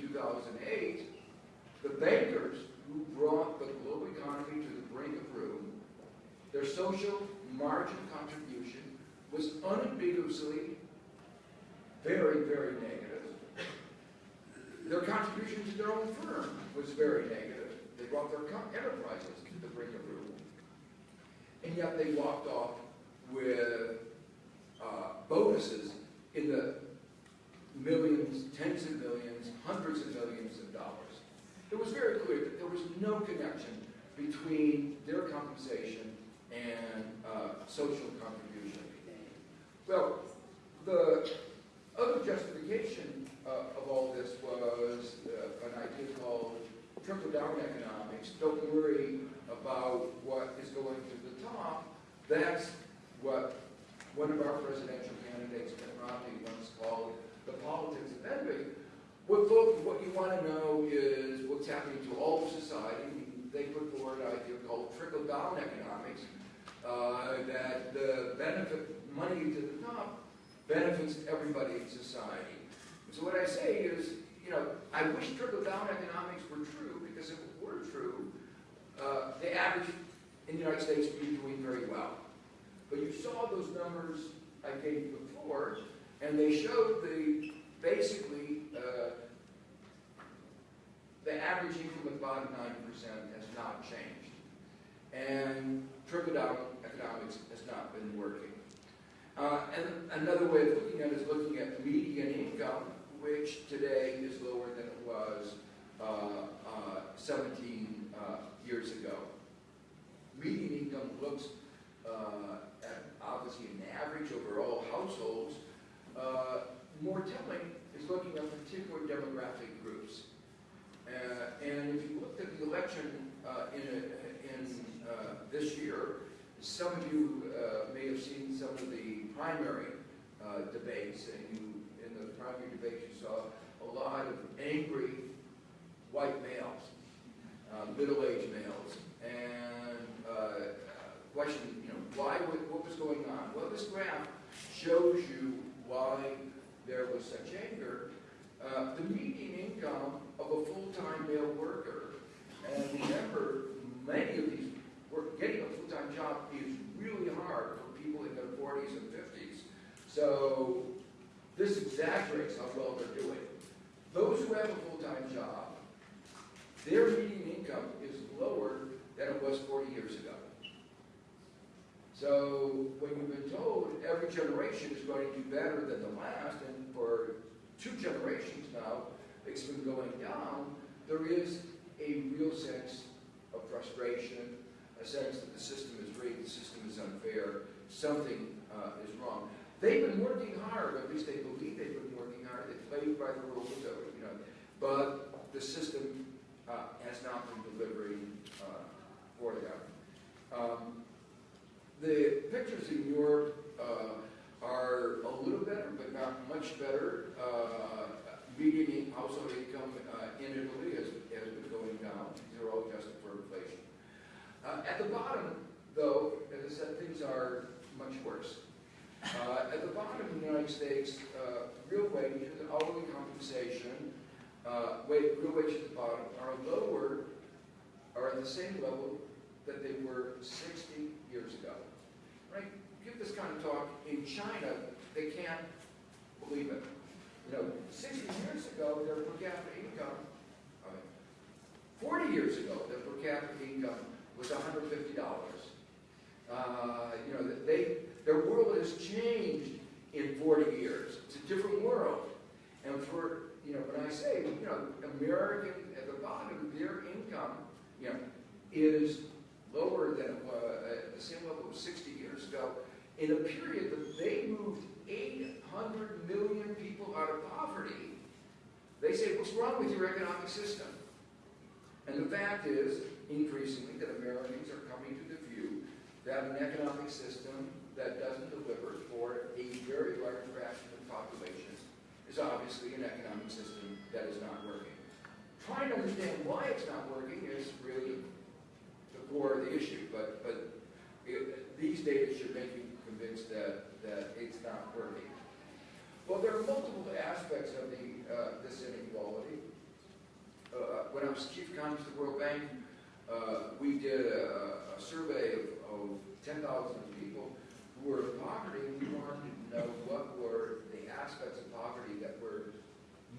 2008, the bankers who brought the global economy to the brink of ruin, their social margin contribution was unambiguously very, very negative. Their contribution to their own firm was very negative. They brought their enterprises to the brink of ruin. And yet they walked off with uh, bonuses in the millions, tens of millions, hundreds of millions of dollars. It was very clear that there was no connection between their compensation and uh, social contribution. Well, the other justification uh, of all this was uh, an idea called trickle-down economics. Don't worry about what is going to the top. That's what one of our presidential candidates, Mitt Romney, once called the politics of envy. What, what you want to know is what's happening to all of society. They put forward an idea called trickle-down economics, uh, that the benefit money to the top benefits everybody in society. So what I say is, you know, I wish trickle-down economics were true, because if it were true, uh, the average in the United States would be doing very well. But you saw those numbers I gave you before, and they showed the, basically, uh, the average income of about 9% has not changed. And trickle-down economics has not been working. Uh, and another way of looking at it is looking at median income, which today is lower than it was uh, uh, 17 uh, years ago. Median income looks uh, at obviously an average over all households. Uh, more telling is looking at particular demographic groups. and if you looked at the election in, a, in this year, some of you uh, may have seen some of the primary uh, debates, and you, in the primary debates, you saw a lot of angry white males, uh, middle-aged males, and uh, question, you know, why, what was going on? Well, this graph shows you why there was such anger. Uh, the median income of a full-time male worker, and remember, many of these getting a full-time job is really hard for people in their 40s and 50s. So this exaggerates how well they're doing. Those who have a full-time job, their median income is lower than it was 40 years ago. So when you've been told every generation is going to do better than the last, and for two generations now, it's been going down, there is a real sense of frustration a sense that the system is rigged, the system is unfair, something uh, is wrong. They've been working hard, at least they believe they've been working hard, they played by the rules, you know, but the system uh, has not been delivering uh, for them. Um, the pictures in Europe uh, are a little better, but not much better. Uh, median household income uh, in Italy has, has been going down. These are all adjusted for inflation. Uh, at the bottom, though, as I said, things are much worse. Uh, at the bottom of the United States, uh, real wages, hourly compensation, real wages at the bottom are lower, are at the same level that they were 60 years ago. Give this kind of talk in China, they can't believe it. You know, 60 years ago, their per capita income, I mean, 40 years ago, their per capita income was $150. Uh, you know, they, their world has changed in 40 years. It's a different world. And for, you know, when I say, you know, American, at the bottom, their income, you know, is lower than it was at the same level as 60 years ago, in a period that they moved 800 million people out of poverty, they say, what's wrong with your economic system? And the fact is, increasingly that Americans are coming to the view that an economic system that doesn't deliver for a very large fraction of the population is obviously an economic system that is not working. Trying to understand why it's not working is really the core of the issue, but, but it, these data should make you convinced that, that it's not working. Well, there are multiple aspects of the, uh, this inequality. Uh when I was chief economists, of the World Bank, uh, we did a, a survey of, of ten thousand people who were in poverty, and we wanted to know what were the aspects of poverty that were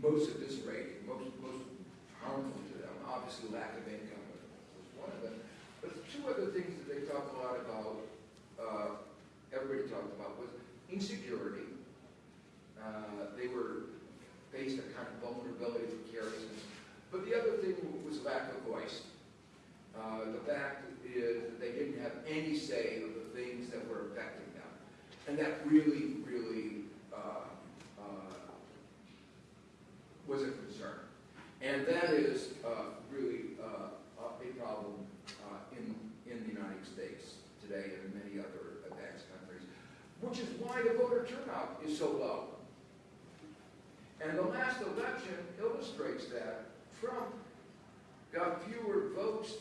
most eviscerating, most, most harmful to them. Obviously, lack of income was one of them. But two other things that they talked a lot about, uh, everybody talked about, was insecurity. Uh, they were faced a kind of vulnerability, precariousness. But the other thing was lack of voice. Uh, the fact is that they didn't have any say of the things that were affecting them. And that really, really uh, uh, was a concern. And that is uh, really uh, a problem in, in the United States today and in many other which is why the voter turnout is so low. And the last election illustrates that. Trump got fewer votes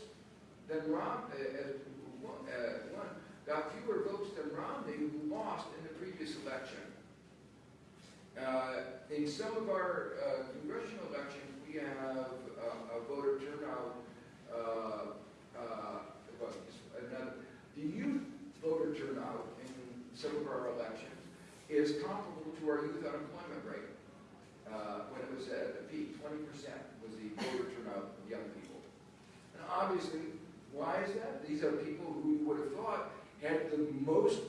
than Rom, uh, uh, uh, got fewer votes than Romney, who lost in the previous election. Uh, in some of our uh, congressional elections, we have uh, a voter turnout. Uh, uh, another, the youth voter turnout of our elections is comparable to our youth unemployment rate. Uh, when it was at the peak, 20% was the voter turnout of young people. And obviously, why is that? These are people who we would have thought had the most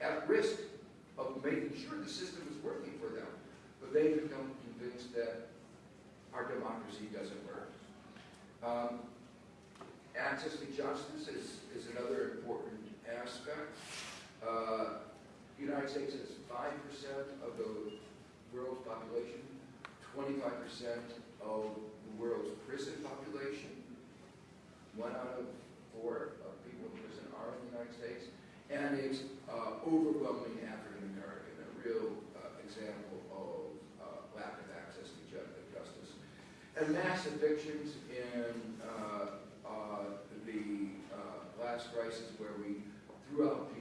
at risk of making sure the system was working for them. But they've become convinced that our democracy doesn't work. Um, access to justice is, is another important aspect. Uh, the United States has 5% of the world's population, 25% of the world's prison population. One out of four of people in prison are in the United States. And it's uh, overwhelmingly African American, a real uh, example of uh, lack of access to ju- justice. And mass evictions in uh, uh, the uh, last crisis where we threw out people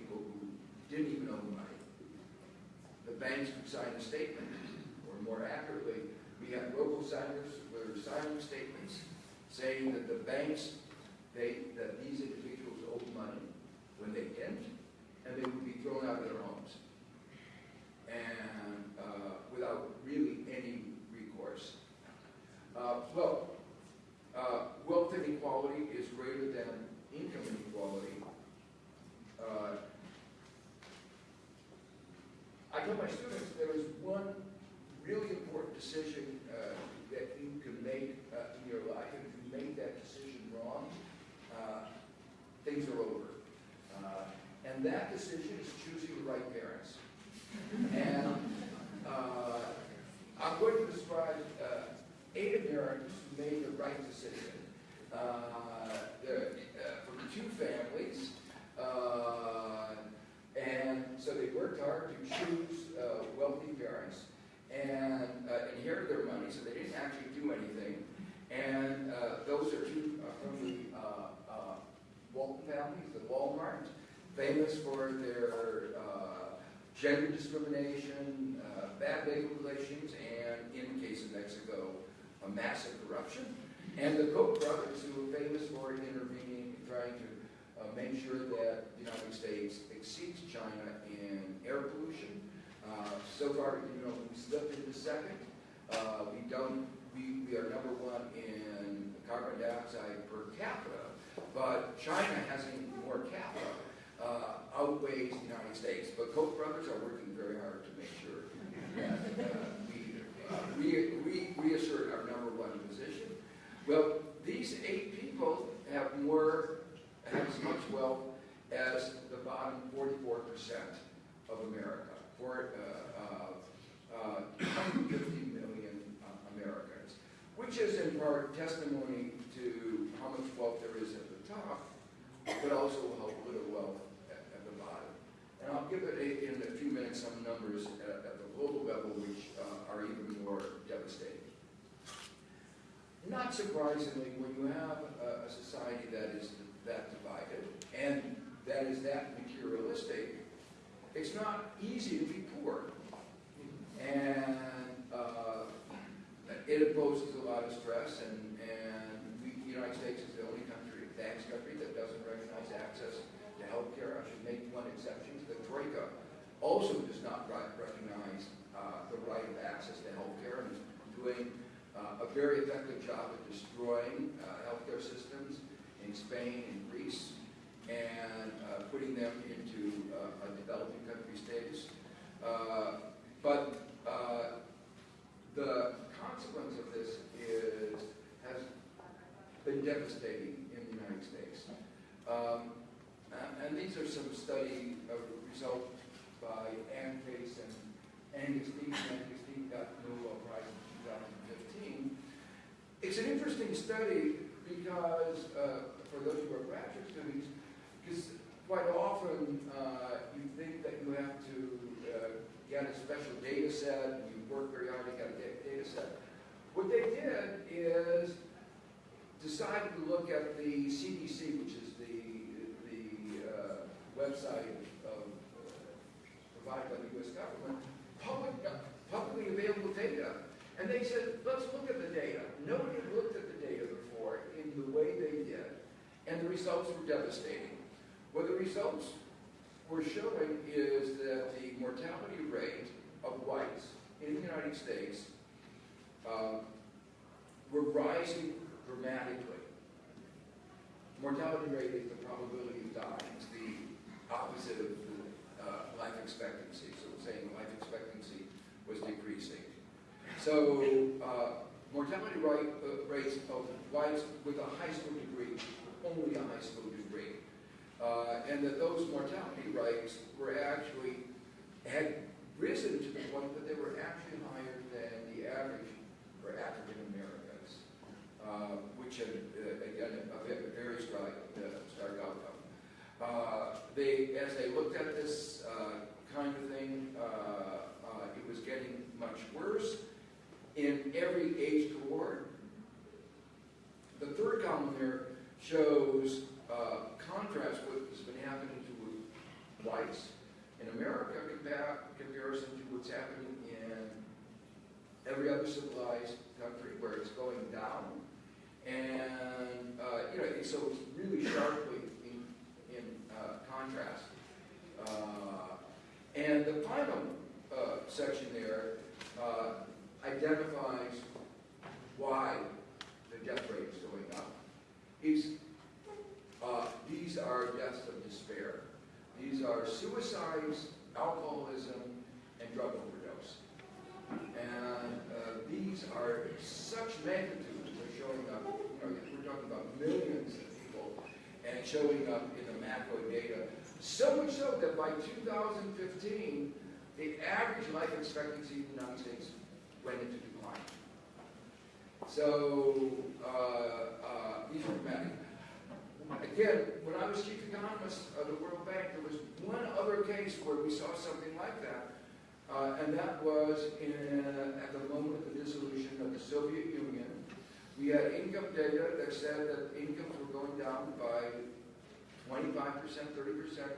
didn't even owe money. The banks would sign a statement, or more accurately, we had local signers who were signing statements saying that the banks, they, that these individuals owed money when they didn't, and they would be thrown out of their homes. And uh, without really any recourse. Uh, well, uh, wealth inequality is greater than income inequality. Uh, I tell my students there is one really important decision uh, that you can make uh, in your life. And if you make that decision wrong, uh, things are over. Uh, and that decision is choosing the right parents. And uh, I'm going to describe uh, eight Americans who made the right decision. From two families, and so they worked hard to choose uh, wealthy parents and uh, inherit their money, so they didn't actually do anything. And uh, those are two uh, from the uh, uh, Walton families, the Walmart, famous for their gender discrimination, bad labor relations, and in the case of Mexico, a massive corruption. And the Koch brothers, who were famous for intervening, trying to uh, make sure that the United States exceeds China in air pollution. Uh, so far, you know, we slipped into second. Uh, we don't, we, we are number one in carbon dioxide per capita, but China having more capita uh, outweighs the United States. But Koch brothers are working very hard to make sure that uh, we, uh, reassert our number one position. Well, these eight people have more, as much wealth as the bottom 44% of America, for uh, uh, uh, 150 million uh, Americans, which is in part testimony to how much wealth there is at the top, but also how little wealth at, at the bottom. And I'll give it a, in a few minutes some numbers at, at the global level, which uh, are even more devastating. Not surprisingly, when you have a, a society that is that divided and that is that materialistic, it's not easy to be poor. And uh, it imposes a lot of stress and, and we, know, United States is the only country, thanks country, that doesn't recognize access to healthcare. I should make one exception. The Troika also does not recognize uh, the right of access to healthcare and is doing uh, a very effective job of destroying uh, healthcare systems in Spain and Greece and uh, putting them into uh, a developing country status. Uh, But uh, the consequence of this is, has been devastating in the United States. Um, and- these are some study results by Ann Case and Angus Deaton. Angus Deaton got the Nobel Prize in 2015. It's an interesting study because, uh, for those who are graduate students, because quite often uh, you think that you have to uh, get a special data set, and you work very hard to get a data set. What they did is decided to look at the CDC, which is the, the uh, website of, uh, provided by the U.S. government, public, publicly available data. And they said, let's look at the data. Nobody looked at the data before in the way they did, and the results were devastating. What the results were showing is that the mortality rate of whites in the United States um, were rising dramatically. Mortality rate is the probability of dying. It's the opposite of the, uh, life expectancy. So it's saying life expectancy was decreasing. So uh, mortality rate, uh, rates of whites with a high school degree, only a high school degree, uh, and that those mortality rates were actually had risen to the point that they were actually higher than the average for African Americans, uh, which had, uh, again, a a very stark, uh, stark outcome. Uh, they, as they looked at this uh, kind of thing, it was getting much worse in every age cohort. The third column here shows uh, contrast what has been happening to whites in America compare, comparison to what's happening in every other civilized country where it's going down. And, uh, you know, and so it's really sharply in, in uh, contrast. Uh, and the final uh, section there uh, identifies why the death rate is going up. Is uh, these are deaths of despair. These are suicides, alcoholism, and drug overdose. And uh, these are such magnitudes, they're showing up, you know, we're talking about millions of people, and showing up in the macro data. So much so that by 2015, the average life expectancy in the United States went into decline. So, uh, uh, these are dramatic. Again, when I was chief economist of the World Bank, there was one other case where we saw something like that, uh, and that was in, at the moment of the dissolution of the Soviet Union. We had income data that said that incomes were going down by 25%, 30%.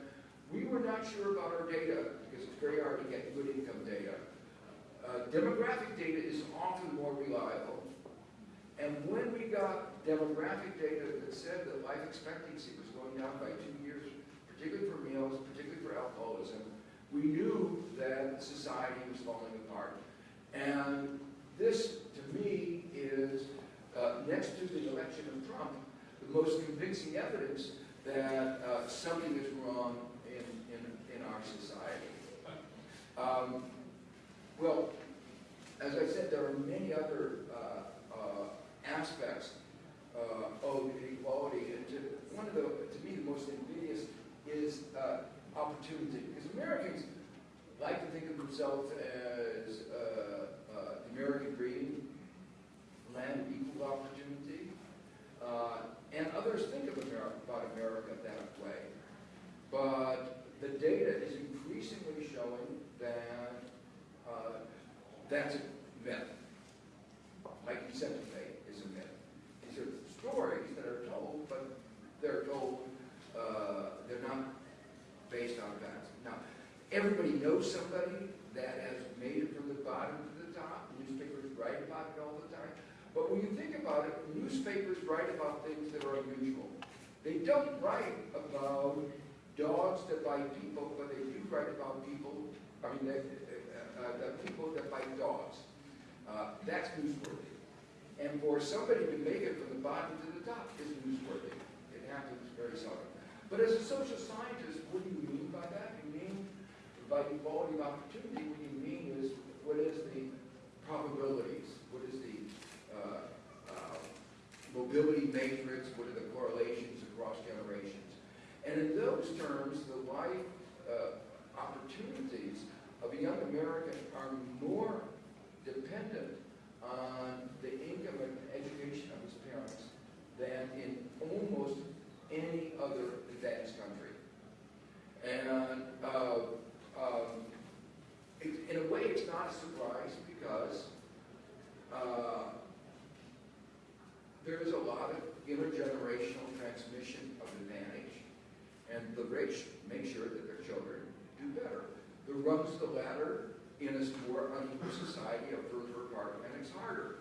We were not sure about our data because it's very hard to get good income data. Uh, demographic data is often more reliable. And when we got demographic data that said that life expectancy was going down by two years, particularly for males, particularly for alcoholism, we knew that society was falling apart. And this, to me, is, uh, next to the election of Trump, the most convincing evidence that uh, something is wrong in, in, in our society. Um, well, as I said, there are many other uh, aspects uh, of inequality, and to, one of the, to me, the most invidious is uh, opportunity, because Americans like to think of themselves as uh, uh, the American dream, land of equal opportunity, uh, and others think of America, about America that way. But the data is increasingly showing that uh, that's a myth. Like you said today, is a myth. These are stories that are told, but they're told, uh, they're not based on facts. Now, everybody knows somebody that has made it from the bottom to the top. Newspapers write about it all the time. But when you think about it, newspapers write about things that are unusual. They don't write about dogs that bite people, but they do write about people, I mean, that, uh, uh, that people that bite dogs. Uh, that's newsworthy. And for somebody to make it from the bottom to the top is newsworthy. It happens very seldom. But as a social scientist, what do you mean by that? You mean by equality of opportunity, what you mean is what is the probabilities? What is the uh, uh, mobility matrix? What are the correlations across generations? And in those terms, the life uh, opportunities of a young American are more dependent on the income and education of his parents than in almost any other advanced country. And uh, um, it, in a way, it's not a surprise because uh, there is a lot of intergenerational transmission of advantage, and the rich make sure that their children do better. The rungs the ladder in a more unequal society are further apart, and it's harder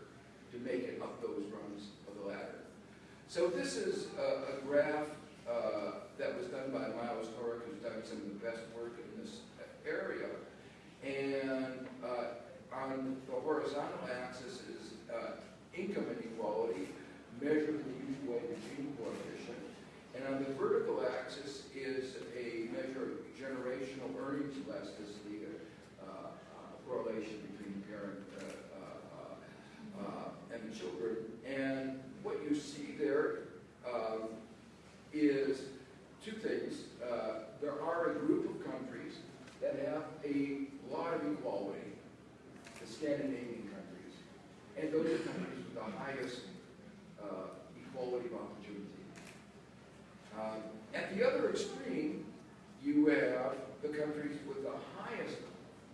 to make it up those rungs of the ladder. So this is a, a graph uh, that was done by Miles Corak, who's done some of the best work in this area. And uh, on the horizontal axis is uh, income inequality, measured in the usual way, Gini coefficient. And on the vertical axis is a measure of generational earnings elasticity, correlation between the parent uh, uh, uh, and the children. And what you see there um, is two things. Uh, there are a group of countries that have a lot of equality, the Scandinavian countries. And those are countries with the highest uh, equality of opportunity. Um, at the other extreme, you have the countries with the highest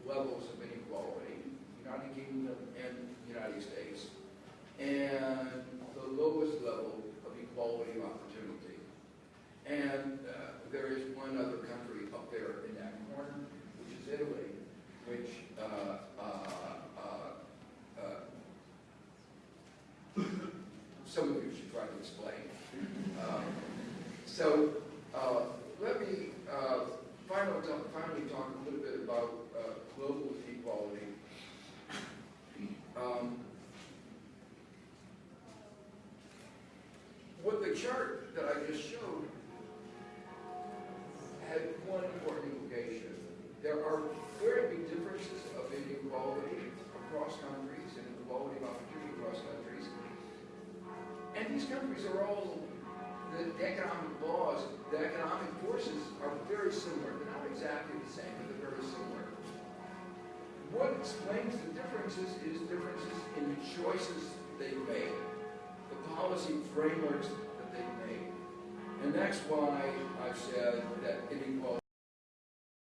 levels of inequality, United Kingdom and United States, and the lowest level of equality of opportunity. And uh, there is one other country up there in that corner, which is Italy, which uh, uh, uh, uh, some of you should try to explain. Um, so uh, let me finally, talk, finally talk a little bit about global equality. Um, what the chart that I just showed had one important implication. There are very big differences of inequality across countries and inequality of opportunity across countries. And these countries are all, the economic laws, the economic forces are very similar. They're not exactly the same, but they're very similar. What explains the differences is differences in the choices they make, the policy frameworks that they make. And that's why I've said that inequality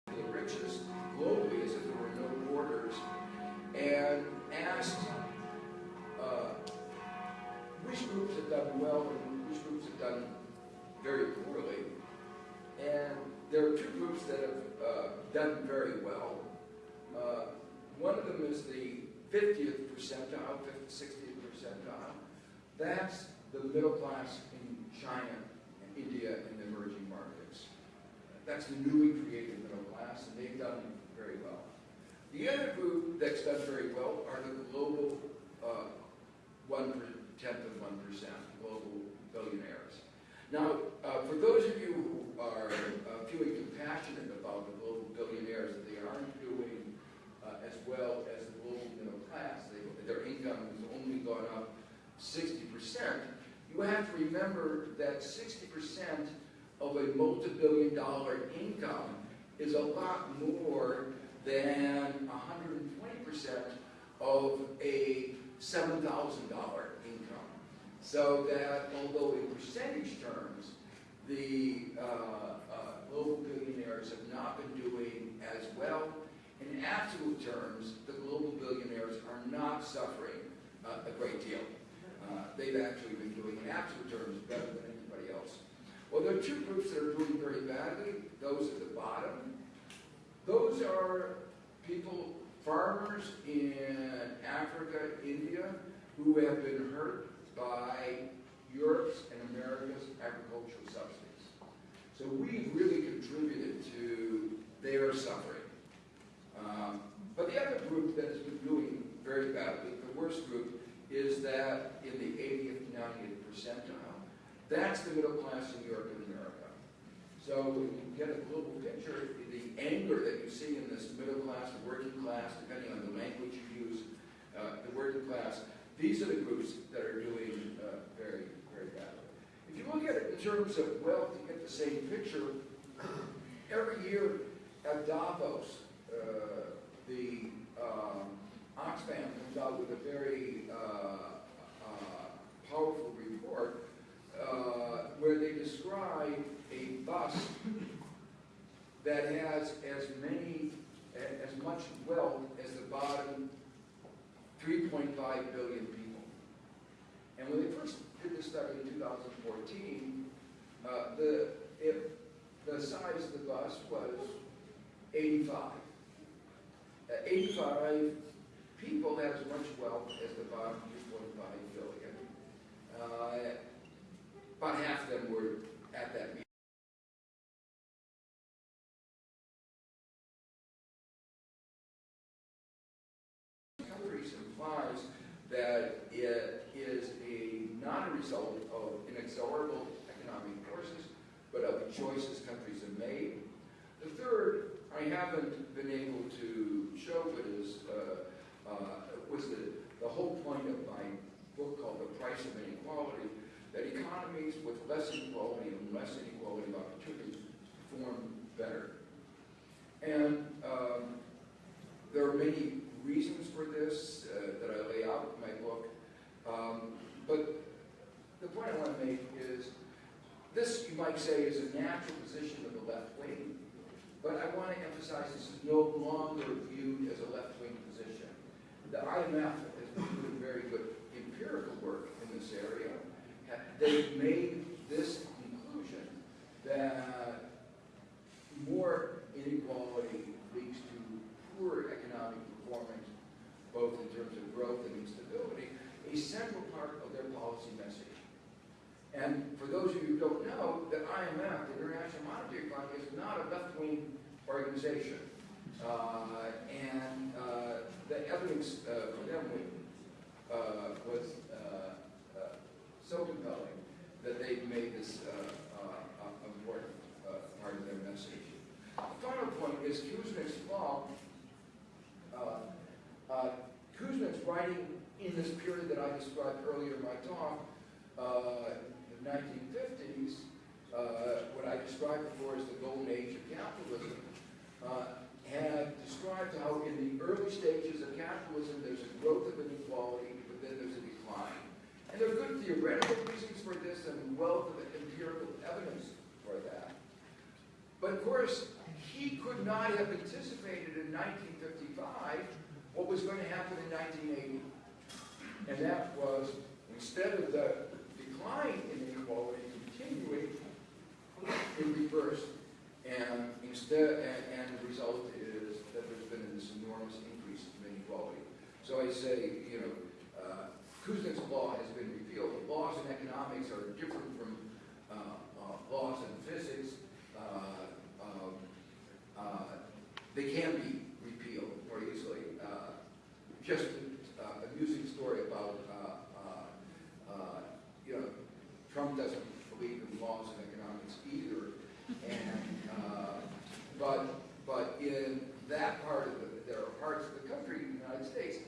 the richest globally as if there were no borders and asked uh, which groups have done well and which groups have done very poorly. And there are two groups that have uh, done very well. Uh, one of them is the 50th percentile, 50th, 60th percentile. That's the middle class in China, and India, and the emerging markets. That's the newly created middle class, and they've done very well. The other group that's done very well are the global uh, one tenth of one percent, global billionaires. Now, uh, for those of you who are uh, feeling compassionate about the global billionaires, that they aren't doing as well as the global middle class, they, their income has only gone up 60%, you have to remember that 60% of a multi-billion dollar income is a lot more than 120% of a $7,000 income. So that although in percentage terms, the uh, uh, global billionaires have not been doing as well, in absolute terms, the global billionaires are not suffering uh, a great deal. Uh, they've actually been doing, in absolute terms, better than anybody else. Well, there are two groups that are doing very badly. Those at the bottom. Those are people, farmers in Africa, India, who have been hurt by Europe's and America's agricultural subsidies. So we've really contributed to their suffering. Um, but the other group that has been doing very badly, the worst group, is that in the 80th, 90th percentile. That's the middle class in Europe and America. So when you get a global picture, the anger that you see in this middle class, the working class, depending on the language you use, uh, the working class, these are the groups that are doing uh, very, very badly. If you look at it in terms of wealth, you get the same picture. Every year at Davos, the um, Oxfam comes out with a very uh, uh, powerful report uh, where they describe a bus that has as many, as much wealth as the bottom 3.5 billion people. And when they first did this study in 2014, uh, the, if the size of the bus was 85. Uh, 85 people had as much wealth as the bottom 2.5 billion. Uh, about half of them were at that meeting. Countries implies that it is a, not a result of inexorable economic forces, but of choices countries have made. The third, I haven't been able to show, but is, uh, uh, was the, the whole point of my book called The Price of Inequality, that economies with less inequality and less inequality of opportunity perform better. And um, there are many reasons for this uh, that I lay out in my book. Um, but the point I want to make is this, you might say, is a natural position of the left wing. But I want to emphasize this is no longer viewed as a left-wing position. The IMF has been doing very good empirical work in this area. They've made this conclusion that more inequality leads to poor economic performance, both in terms of growth and instability, a central part of their policy message. And for those of you who don't know, the IMF, the International Monetary Fund, is not a left-wing organization. Uh, and uh, the evidence uh, for them uh, was uh, uh, so compelling that they made this uh, uh, uh, important uh, part of their message. The final point is Kuznets' law. Uh, uh, Kuznets writing in this period that I described earlier in my talk, uh, the 1950s, uh, what I described before as the golden age of capitalism, uh, had described how in the early stages of capitalism there's a growth of inequality, but then there's a decline. And there are good theoretical reasons for this and wealth of empirical evidence for that. But of course, he could not have anticipated in 1955 what was going to happen in 1980. And that was, instead of the decline in inequality continuing, it reversed, and instead, and, and the result is that there's been this enormous increase in inequality. So I say, you know, uh, Kuznets' law has been repealed. The laws in economics are different from uh, uh, laws in physics. Uh, um, uh, they can be repealed more easily. Uh, just an amusing story about, you know, Trump doesn't believe in laws in economics either. And, uh, but, but in that part of the, there are parts of the country, in the United States,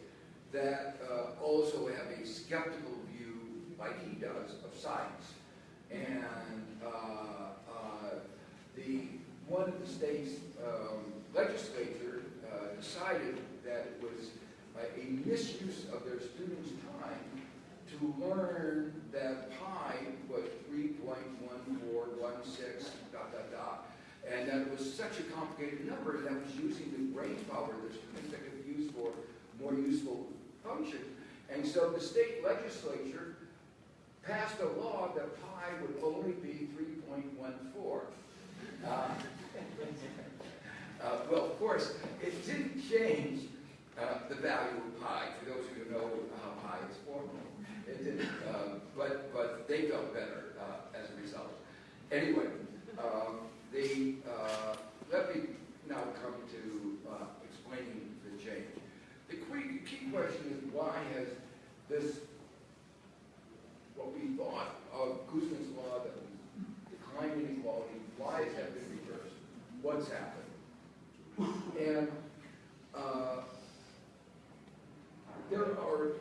that uh, also have a skeptical view, like he does, of science. And uh, uh, the one of the state's um, legislature uh, decided that it was uh, a misuse of their students' time to learn that pi was 3.1416, dot, dot, dot. And that it was such a complicated number that was using the brain power the students that could be used for more useful function. And so the state legislature passed a law that pi would only be 3.14. Uh, uh, well, of course, it didn't change uh, the value of pi, for those of you who know how pi is formed. It didn't, uh, but, but they felt better uh, as a result. Anyway, um, the, uh, let me now come to uh, explaining the change. The key, key question is why has this, what we thought of Kuznets' law that was decline inequality, why has that been reversed? What's happened? And uh, there are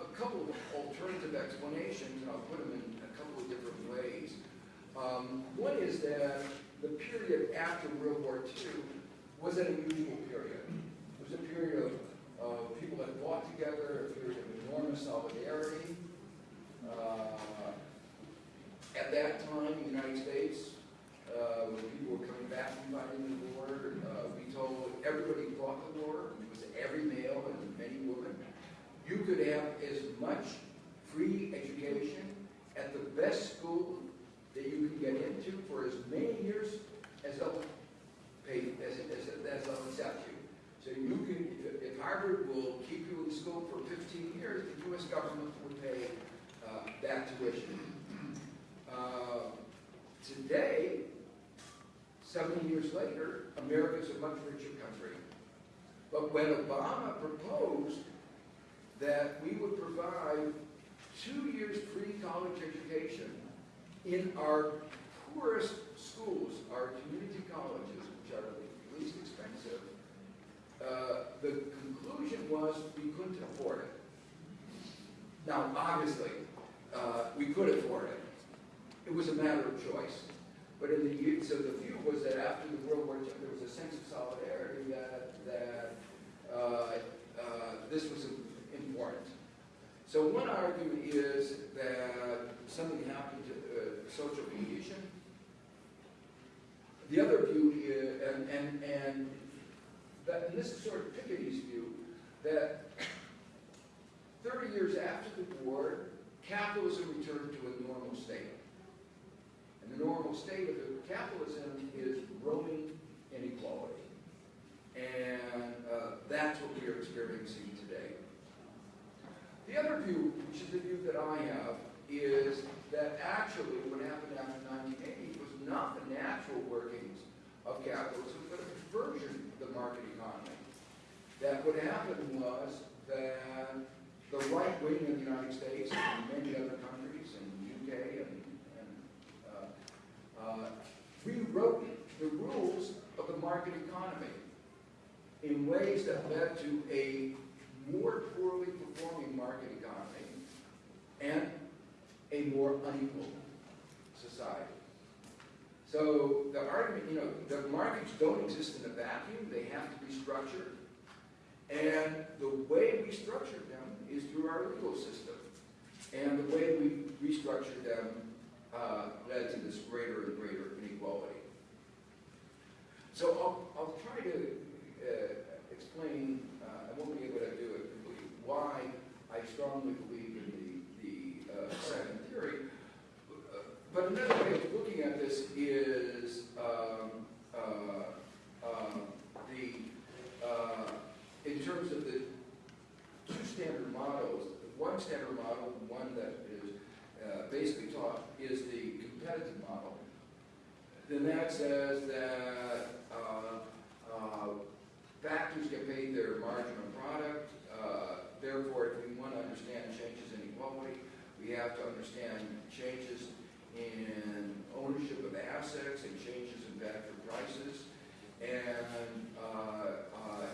a couple of alternative explanations, and I'll put them in a couple of different ways. Um, one is that the period after World War II was an unusual period. It was a period of, of people that fought together, a period of enormous solidarity. Uh, at that time, in the United States, uh, when people were coming back from fighting the war, uh, we told everybody fought the war, it was every male and many women. You could have as much free education at the best school that you can get into for as many years as they'll pay, as, as, as they'll accept you. So you can, if Harvard will keep you in school for 15 years, the U.S. government will pay uh, that tuition. Uh, today, 70 years later, America is a much richer country. But when Obama proposed that we would provide two years free college education in our poorest schools, our community colleges, which are the least expensive, uh, the conclusion was we couldn't afford it. Now, obviously, uh, we could afford it. It was a matter of choice. But in the so the view was that after the World War II, there was a sense of solidarity that that uh, uh, this was important. So one argument is that something happened to uh, social cohesion. The other view is, and and and, that, and this is sort of Piketty's view, that 30 years after the war, capitalism returned to a normal state. And the normal state of capitalism is growing inequality. And uh, that's what we are experiencing today. The other view, which is the view that I have, is that actually what happened after 1980 was not the natural workings of capitalism, but a conversion of the market economy. That what happened was that the right wing in the United States and many other countries, and the UK, and, and uh, uh, rewrote the rules of the market economy in ways that led to a more poorly performing market economy and a more unequal society. So the argument, you know, the markets don't exist in a vacuum. They have to be structured. And the way we structured them is through our legal system. And the way we restructured them uh, led to this greater and greater inequality. So I'll, I'll try to uh, explain, uh, I won't be able to do it completely, why I strongly believe in the, the uh, second theory. But another way of looking at this is um, uh, um, the, uh, in terms of the two standard models, one standard model, one that is uh, basically taught, is the competitive model. Then that says that uh, uh, factors get paid their margin on product. Uh, therefore, if we want to understand changes in equality, we have to understand changes in ownership of assets and changes in factor prices. And uh, uh,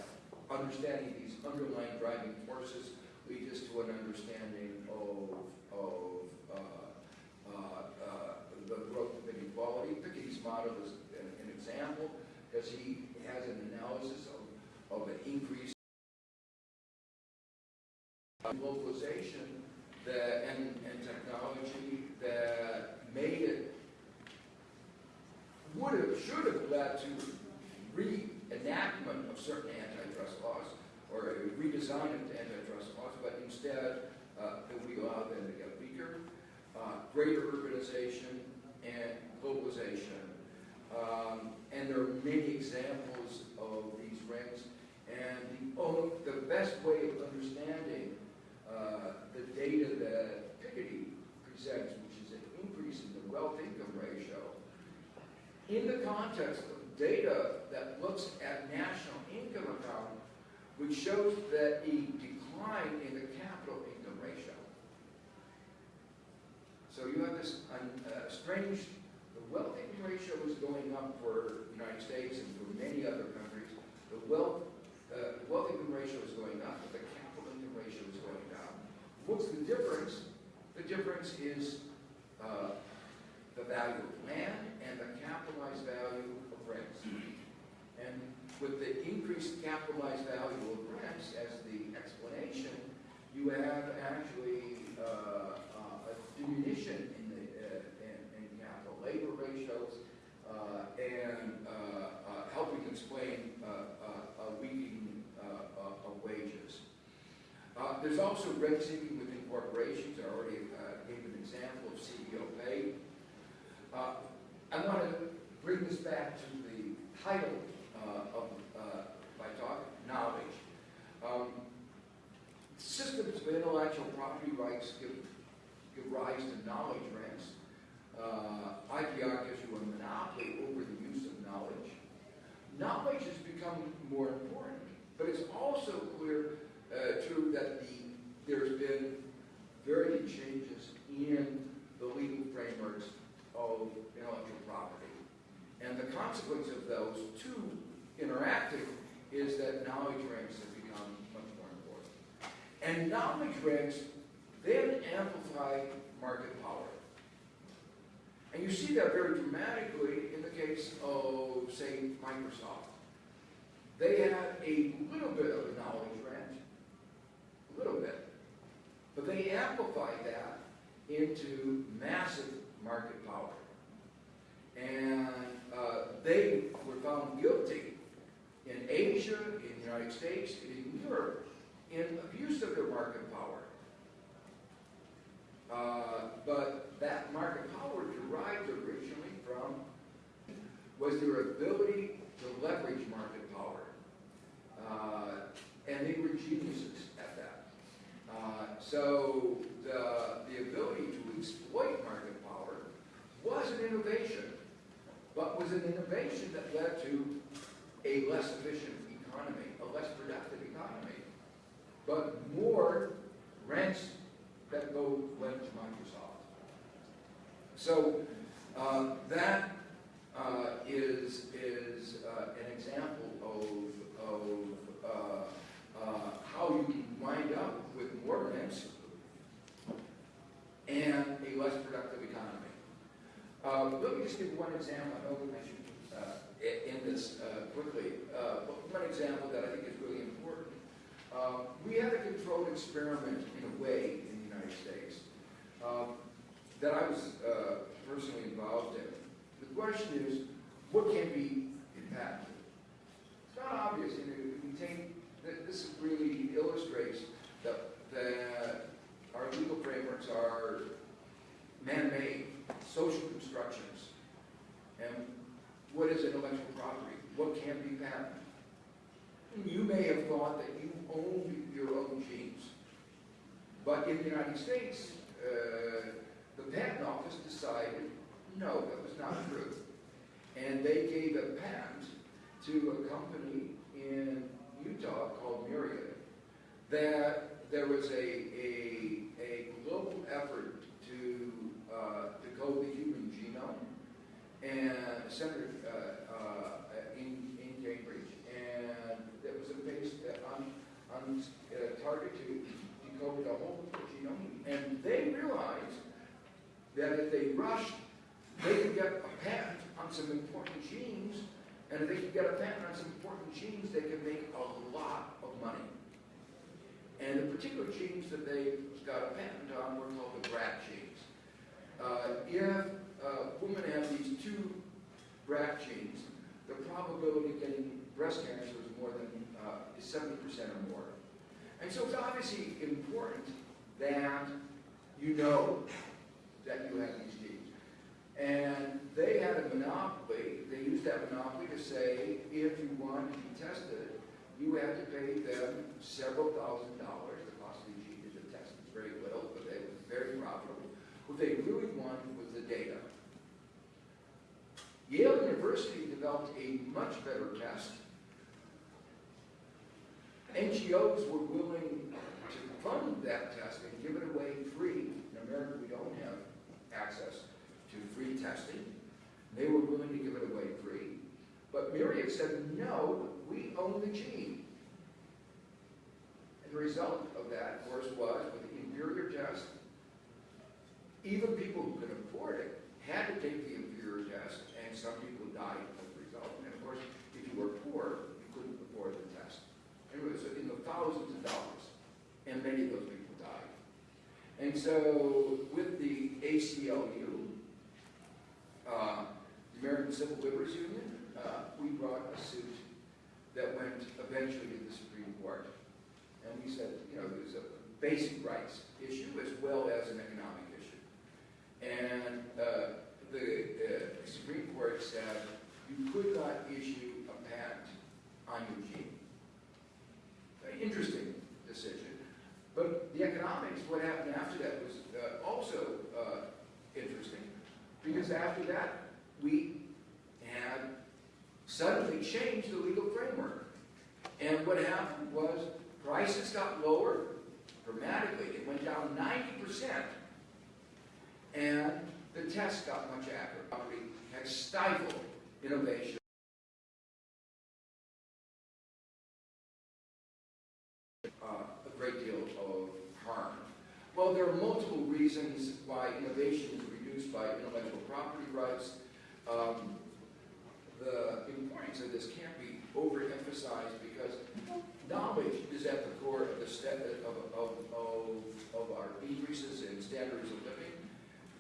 understanding these underlying driving forces lead us to an understanding of, of uh, uh, uh, the growth of inequality. Piketty's model is an, an example because he has an analysis of, of an increase in globalization that, and, and technology that made it, would have, should have led to reenactment of certain antitrust laws or a redesign of antitrust laws, but instead uh, we allow them to get weaker, uh, greater urbanization and globalization. Um, and there are many examples of these rings. And the, the best way of understanding uh, the data that Piketty presents, which is an increase in the wealth-income ratio, in the context of data that looks at national income account, which shows that a decline in the capital income ratio. So you have this uh, strange, the wealth income ratio is going up for the United States and for many other countries. The wealth, uh, wealth income ratio is going up, but the capital income ratio is going down. What's the difference? The difference is uh, the value of land and the capitalized value rents. And with the increased capitalized value of rents as the explanation, you have actually uh, uh, a diminution in the uh, in, in capital labor ratios uh, and uh, uh, helping explain a weakening of wages. There's also rent seeking within corporations. I already gave an example of CEO pay. I want to bring this back to the title uh, of uh, my talk, knowledge. Um, systems of intellectual property rights give, give rise to knowledge rents. Uh, IPR gives you a monopoly over the use of knowledge. Knowledge has become more important, but it's also clear, uh, true that the, there's been very changes in the legal frameworks of intellectual property. And the consequence of those two interacting is that knowledge rents have become much more important. And knowledge rents then amplify market power. And you see that very dramatically in the case of, say, Microsoft. They had a little bit of a knowledge rent, a little bit, but they amplified that into massive market power. And uh, they were found guilty in Asia, in the United States, in Europe, in abuse of their market power. Uh, but that market power derived originally from was their ability to leverage market power. Uh, and they were geniuses at that. Uh, so the, the ability to exploit market power was an innovation, but was an innovation that led to a less efficient economy, a less productive economy, but more rents that go went to Microsoft. So uh, that uh, is is uh, an example of of uh, uh, how you can wind up with more rents and a less productive economy. Uh, let me just give one example. I know I should uh, end this uh, quickly, uh, but one example that I think is really important. Uh, we had a controlled experiment in a way in the United States uh, that I was uh, personally involved in. The question is, what can be patented? It's not obvious. You know, we take, this really illustrates that, that our legal frameworks are man-made, social constructions. And what is intellectual property? What can be patented? You may have thought that you owned your own genes. But in the United States, uh, the patent office decided, no, that was not true. And they gave a patent to a company in Utah called Myriad that there was a, a, a global effort to uh, decode the human genome and centered uh, uh, in, in Cambridge. And that was a based on, on uh, target to decode the whole genome. And they realized that if they rushed, they could get a patent on some important genes, and if they could get a patent on some important genes, they could make a lot of money. And the particular genes that they got a patent on were called the BRCA genes. Uh, if a woman has these two BRCA genes, the probability of getting breast cancer is more than uh, is 70% or more. And so it's obviously important that you know that you have these genes. And they had a monopoly, they used that monopoly to say, if you want to be tested, you had to pay them several thousand dollars, the cost of the gene to detect very little, but it was very profitable. What they really wanted was the data. Yale University developed a much better test. NGOs were willing to fund that test and give it away free. In America, we don't have access to free testing. They were willing to give it away free. But Myriad said, no, we own the gene. And the result of that, of course, was with the inferior test, even people who could afford it had to take the inferior test, and some people died as a result. And of course, if you were poor, you couldn't afford the test. It was in the thousands of dollars, and many of those people died. And so, with the ACLU, uh, the American Civil Liberties Union, uh, we brought a suit that went eventually to the Supreme Court. And we said, you know, there's a basic rights issue as well as an economic. And uh, the uh, Supreme Court said you could not issue a patent on a gene. Very interesting decision. But the economics, what happened after that was uh, also uh, interesting. Because after that, we had suddenly changed the legal framework. And what happened was prices got lower dramatically. It went down 90%. And the test got much accurate. Property had stifled innovation. Uh, a great deal of harm. Well, there are multiple reasons why innovation is reduced by intellectual property rights. Um, the importance of this can't be overemphasized because knowledge is at the core of the step of, of, of, of our increases in standards of living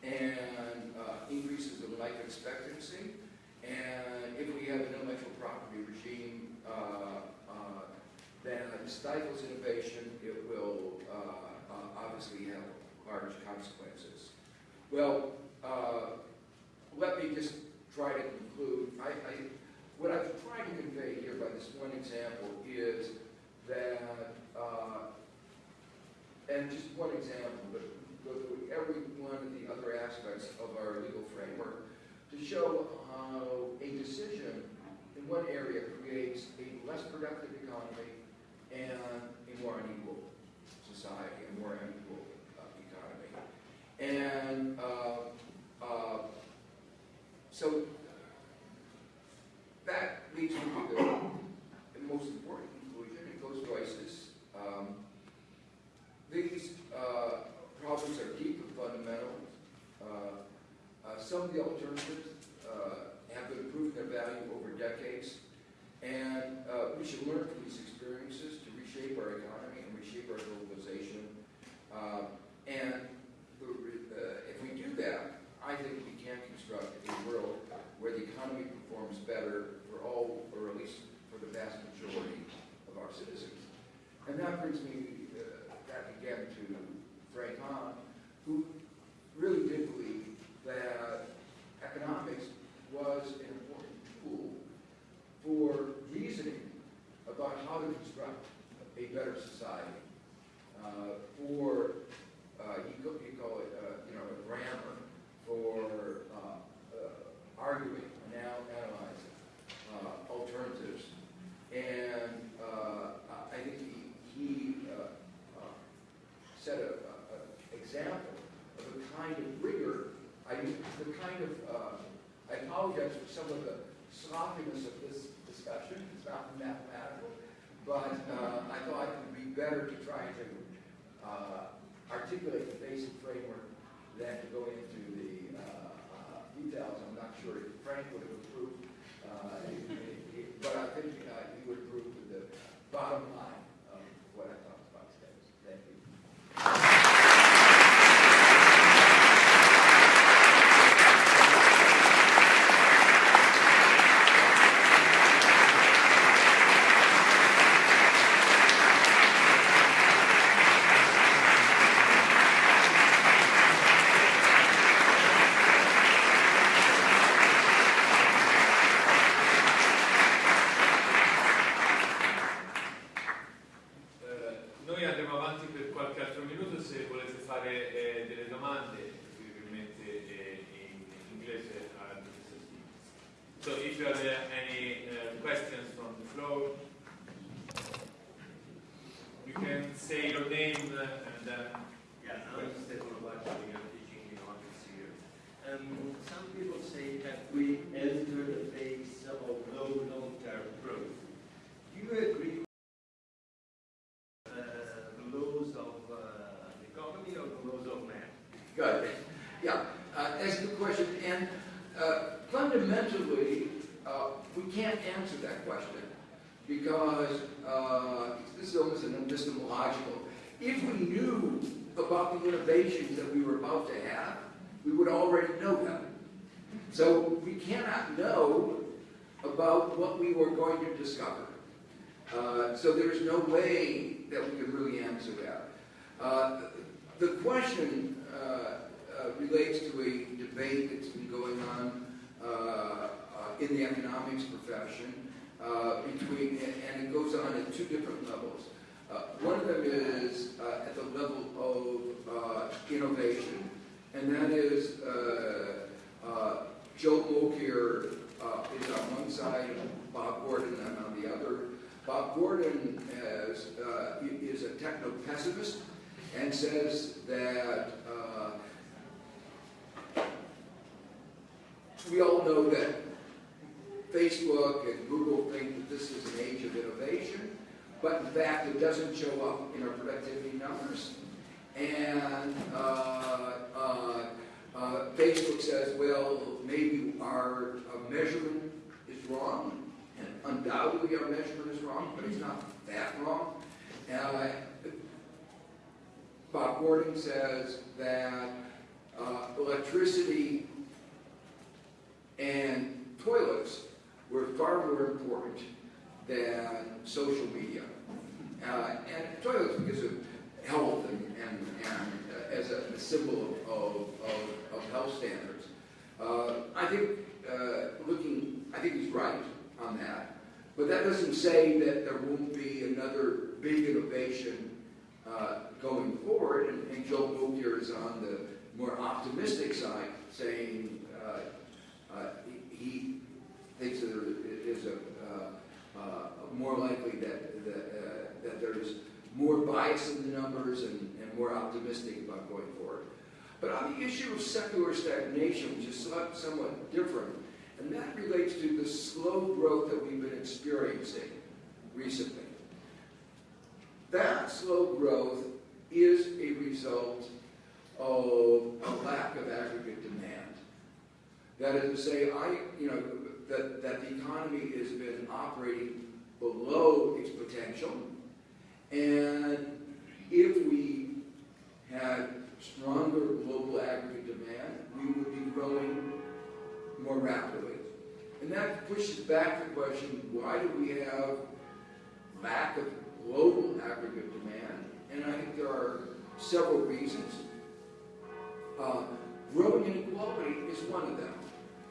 and uh, increases in life expectancy. And if we have an intellectual property regime uh, uh, that stifles innovation, it will uh, uh, obviously have large consequences. Well, uh, let me just try to conclude. I, I, what I've tried to convey here by this one example is that, and just one example, but go through every one of the other aspects of our legal framework to show how a decision in one area creates a less productive economy and a more unequal society, a more unequal uh, economy. And uh, uh, so that leads me to the, most important conclusion. It goes to. Um, these uh, problems are deep and fundamental. Uh, uh, some of the alternatives uh, have been proven their value over decades. And uh, we should learn from these experiences to reshape our economy and reshape our globalization. Uh, and if we do that, I think we can construct a world where the economy performs better for all, or at least for the vast majority of our citizens. And that brings me uh, back again to Frank Hahn, who really did believe that economics was an important tool for reasoning about how to construct a better society, uh, for, uh, he, he call it, uh, you know, a grammar for uh, uh, arguing, now analyzing uh, alternatives. And I think he, he set an example of the kind of rigor, I, the kind of, I apologize for some of the sloppiness of this discussion, it's not mathematical, but uh, I thought it would be better to try to uh, articulate the basic framework than to go into the uh, uh, details. I'm not sure if Frank would have approved, uh, it- it- but I think uh, he would approve the bottom line numbers. And uh, uh, uh, Facebook says, well, maybe our measurement is wrong, and undoubtedly our measurement is wrong, but it's not that wrong. Uh, Bob Gordon says that uh, electricity and toilets were far more important than social media. Uh, and toilets because of health and, and, and uh, as a, symbol of, of, of, health standards. Uh, I think, uh, looking, I think he's right on that. But that doesn't say that there won't be another big innovation uh, going forward. And, and Joe Mokyr is on the more optimistic side, saying uh, uh, he, thinks that there is a more likely that that, that there's more bias in the numbers and, and more optimistic about going forward. But on the issue of secular stagnation, which is somewhat different, and that relates to the slow growth that we've been experiencing recently. That slow growth is a result of a lack of aggregate demand. That is to say, I, you know, that, that the economy has been operating below its potential, and if we had stronger global aggregate demand, we would be growing more rapidly. And that pushes back the question, why do we have lack of global aggregate demand? And I think there are several reasons. Uh, growing inequality is one of them.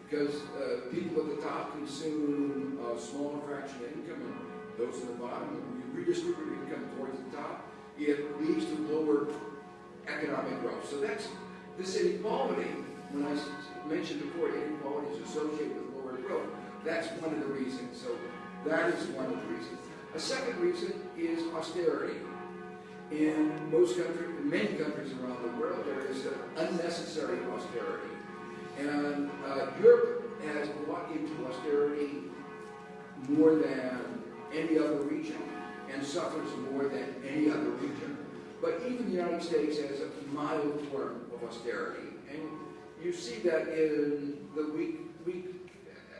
Because uh, people at the top consume a smaller fraction of income, and those at the bottom, when you redistribute income towards the top, it leads to lower economic growth. So that's this inequality. when I mentioned before, inequality is associated with lower growth. That's one of the reasons. So that is one of the reasons. A second reason is austerity. In most countries, in many countries around the world, there is unnecessary austerity. And uh, Europe has bought into austerity more than any other region and suffers more than any other region. But even the United States has a mild form of austerity. And you see that in the weak, weak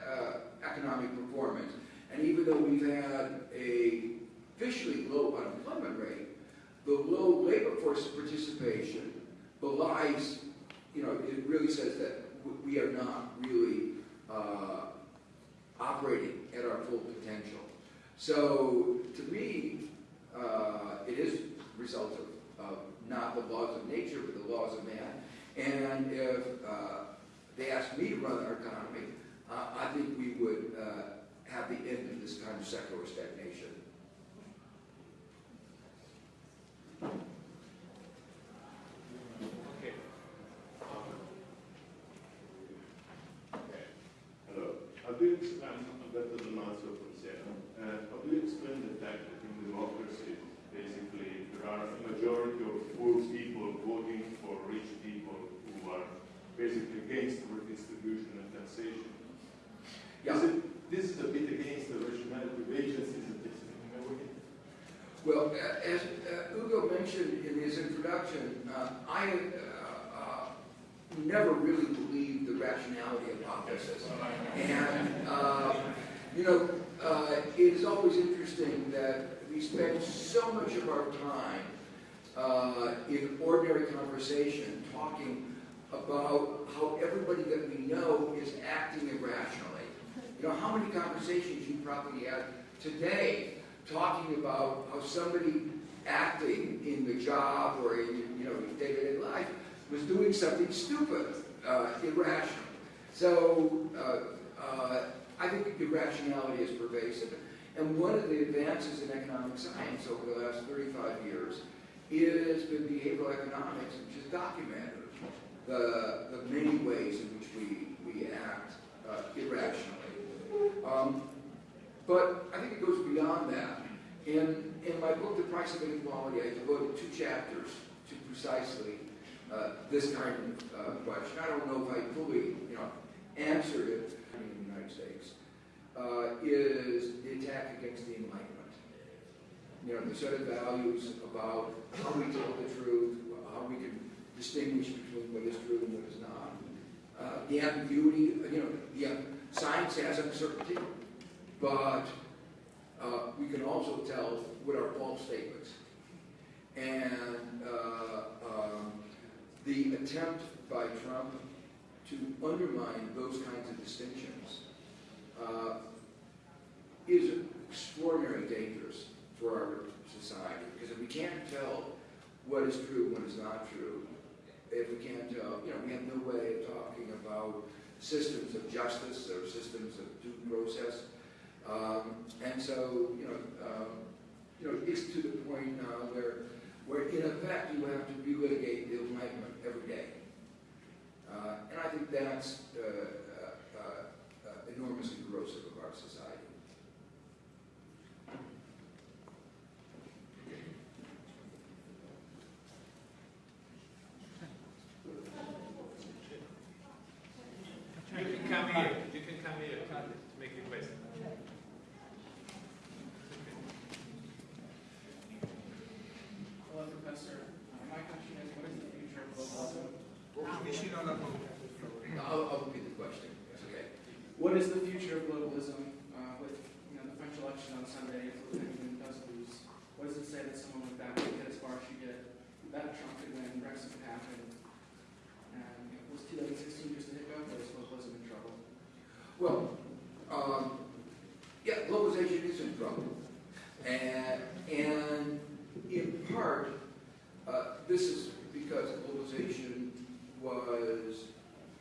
uh, economic performance. And even though we've had a officially low unemployment rate, the low labor force participation belies, you know, it really says that we are not really uh, operating at our full potential. So to me, uh, it is a result of, of not the laws of nature, but the laws of man. And if uh, they asked me to run our economy, uh, I think we would uh, have the end of this kind of secular stagnation. Okay. Hello, I'm How do you explain, better than answer from Sarah, uh, how do you explain the fact that in democracy, basically, there are a majority of poor people voting for rich people who are basically against redistribution and taxation? Yeah. Is it, this is a bit against the rationality of agencies at this? Well, a- as uh, Ugo mentioned in his introduction, uh, I uh, uh, never really believed the rationality of hypothesis. And, uh, you know, uh, it is always interesting that we spend so much of our time uh, in ordinary conversation talking about how everybody that we know is acting irrationally. You know, how many conversations you probably had today talking about how somebody acting in the job or in, you know, day-to-day life was doing something stupid, uh, irrational. So, uh, uh, I think irrationality is pervasive. And one of the advances in economic science over the last 35 years is been behavioral economics, which has documented the, the many ways in which we, we act uh, irrationally. But I think it goes beyond that. In, in my book, The Price of Inequality, I devoted two chapters to precisely uh, this kind of uh, question. I don't know if I fully, you know, answered it in the United States, uh, is the attack against the Enlightenment. You know, the set of values about how we tell the truth, how we can distinguish between what is true and what is not. Uh, the ambiguity, you know, the, science has uncertainty, but uh, we can also tell what are false statements. And uh, um, the attempt by Trump to undermine those kinds of distinctions uh, is extraordinarily dangerous for our society. Because if we can't tell what is true and what is not true, if we can't tell, you know, we have no way of talking about systems of justice or systems of due process. Um, and so, you know, um, you know, it's to the point now where, where in effect you have to relitigate the Enlightenment every day. Uh, and I think that's uh, uh, uh, enormously corrosive of our society. You can come here, you can come here to to make a question. Hello, Professor. Uh, My question is, what is the future of globalism? I'll, I'll repeat the question. It's okay. What is the future of globalism uh, with you know, the French election on Sunday, if anyone does lose? What does it say that someone like that could get as far as she did? That Trump could win, Brexit could happen. And you know, was 2016 just a hiccup, or is globalism in trouble? Well, um, yeah, globalization is in trouble. And, and in part, uh, this is because globalization was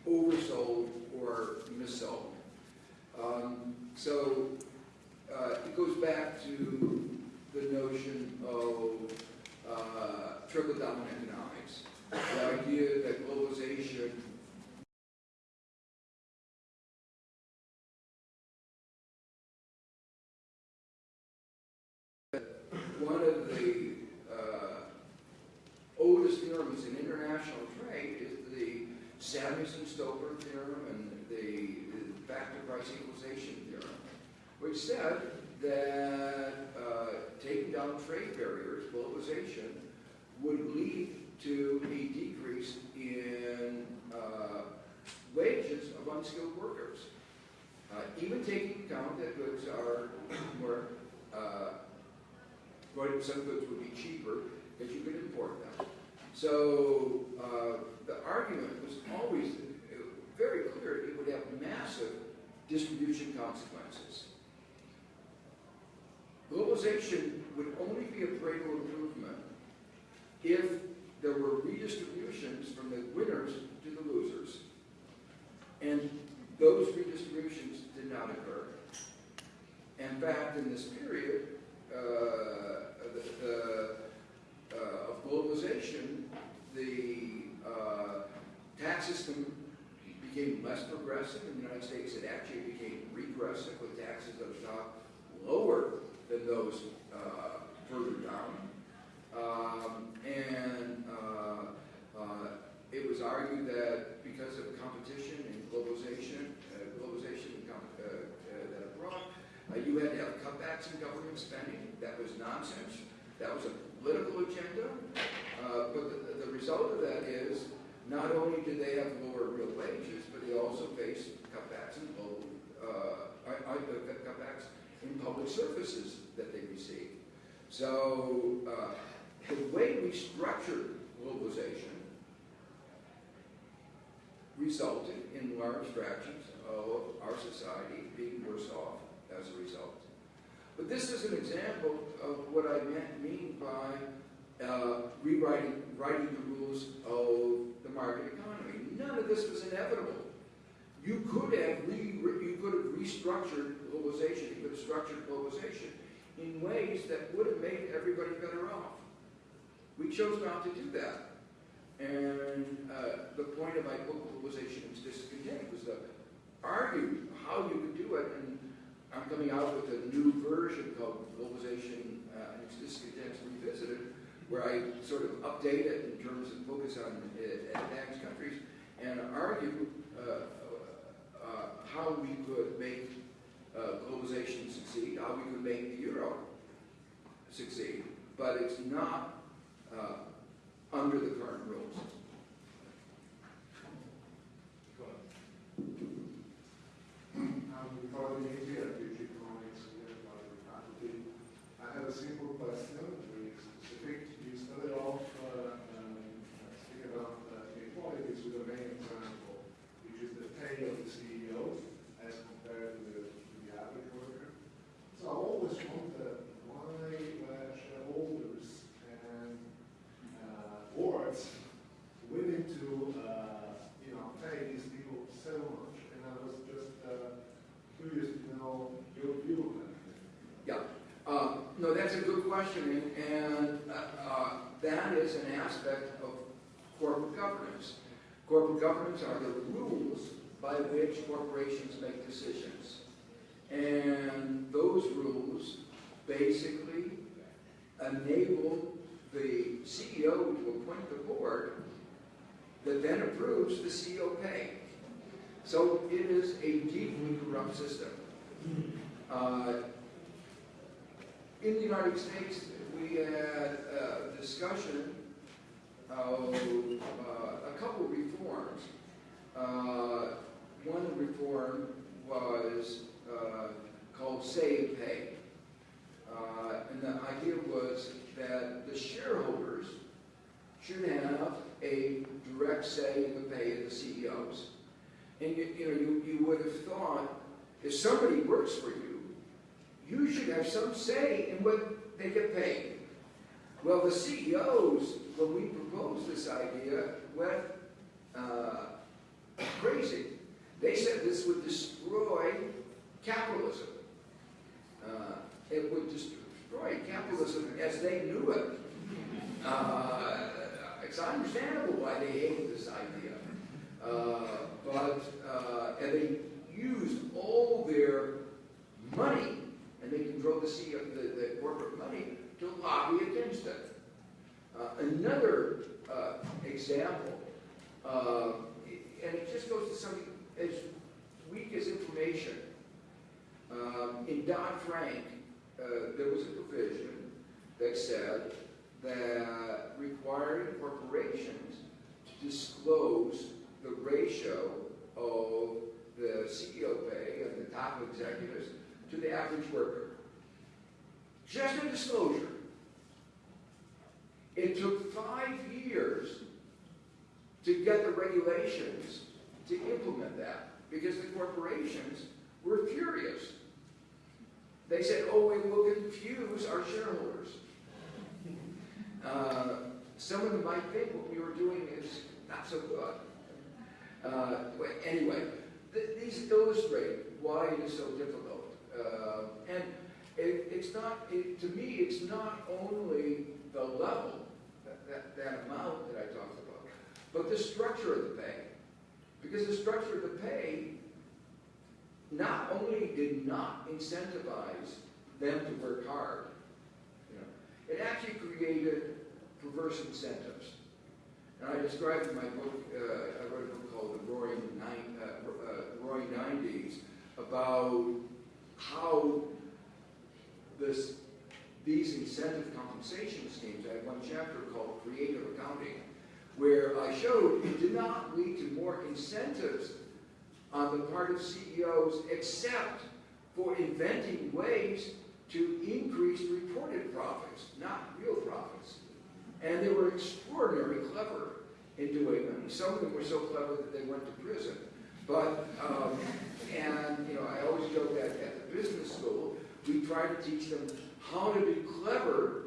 oversold or missold. Um, so uh, it goes back to the notion of economics. The idea that globalization one of the uh, oldest theorems in international trade is the Samuelson-Stolper theorem and the, the factor price equalization theorem, which said that uh, taking down trade barriers, globalization, would lead to a decrease in uh, wages of unskilled workers. Uh, even taking account that goods are more uh, some goods would be cheaper because you could import them. So uh, the argument was always uh, very clear it would have massive distribution consequences. Globalization would only be a Pareto improvement if there were redistributions from the winners to the losers. And those redistributions did not occur. In fact, in this period, uh, the, the, uh, of globalization, the uh, tax system became less progressive. In the United States, it actually became regressive with taxes at the top lower than those uh, further down. Um, and uh, uh, it was argued that because of competition and globalization, uh, globalization and uh, uh, that it brought, you had to have cutbacks in government spending. That was nonsense. That was a political agenda. But the, the result of that is not only did they have lower real wages, but they also faced cutbacks in I, uh, cutbacks in public services that they received. So uh, the way we structured globalization resulted in large fractions of our society being worse off as a result. But this is an example of what I mean by uh, rewriting writing the rules of the market economy. None of this was inevitable. You could have re, you could have restructured globalization. You could have structured globalization in ways that would have made everybody better off. We chose not to do that. And uh, the point of my book, Globalization and Discontent, was to argue how you could do it. And I'm coming out with a new version called Globalization uh, and its Discontents Revisited, where I sort of update it in terms of focus on uh, advanced countries and argue uh, uh, how we could make uh, globalization succeed, how we could make the euro succeed. But it's not uh, under the current rules. Teach economics here at Harvard faculty. I have a simple question, very specific. You started off uh, um, speaking about uh, inequalities with the main example, which is the pay of the CEOs as compared to the, to the average worker. So I always wondered why were shareholders and uh, boards willing to, uh, you know, pay these people so much? And I was just uh, curious to know your view on that. Uh, no, that's a good question, and, and uh, uh, that is an aspect of corporate governance. Corporate governance are the rules by which corporations make decisions. And those rules basically enable the CEO to appoint the board that then approves the CEO pay. So it is a deeply corrupt system. Uh, in the United States, we had a discussion of uh, a couple of reforms. Uh, one reform was uh, called Say on Pay. Uh, and the idea was that the shareholders should have a direct say in the pay of the CEOs. And you, you know, you, you would have thought if somebody works for you, you should have some say in what they get paid. Well, the CEOs, when we proposed this idea, went uh, crazy. They said this would destroy capitalism. Uh, it would destroy capitalism as they knew it. Uh, it's understandable why they hated this idea. Uh, but, uh, and they used all their money and they control the, CEO, the, the corporate money to lobby against it. Uh, another uh, example, uh, and it just goes to something as weak as information. Um, in Dodd-Frank, uh, there was a provision that said that requiring corporations to disclose the ratio of the CEO pay and the top executives to the average worker. Just a disclosure. It took five years to get the regulations to implement that because the corporations were furious. They said, oh, we will confuse our shareholders. Uh, some of them might think what we were doing is not so good. Uh, anyway, th these illustrate why it is so difficult. Uh, and it, it's not, it, to me, it's not only the level, that, that, that amount that I talked about, but the structure of the pay. Because the structure of the pay not only did not incentivize them to work hard, you know, it actually created perverse incentives. And I described in my book, uh, I wrote a book called The Roaring, Nine, uh, uh, Roaring Nineties, about how this, these incentive compensation schemes, I have one chapter called Creative Accounting, where I showed it did not lead to more incentives on the part of CEOs except for inventing ways to increase reported profits, not real profits. And they were extraordinarily clever in doing them. Some of them were so clever that they went to prison. But, um, and, you know, I always joke that at the business school, we try to teach them how to be clever,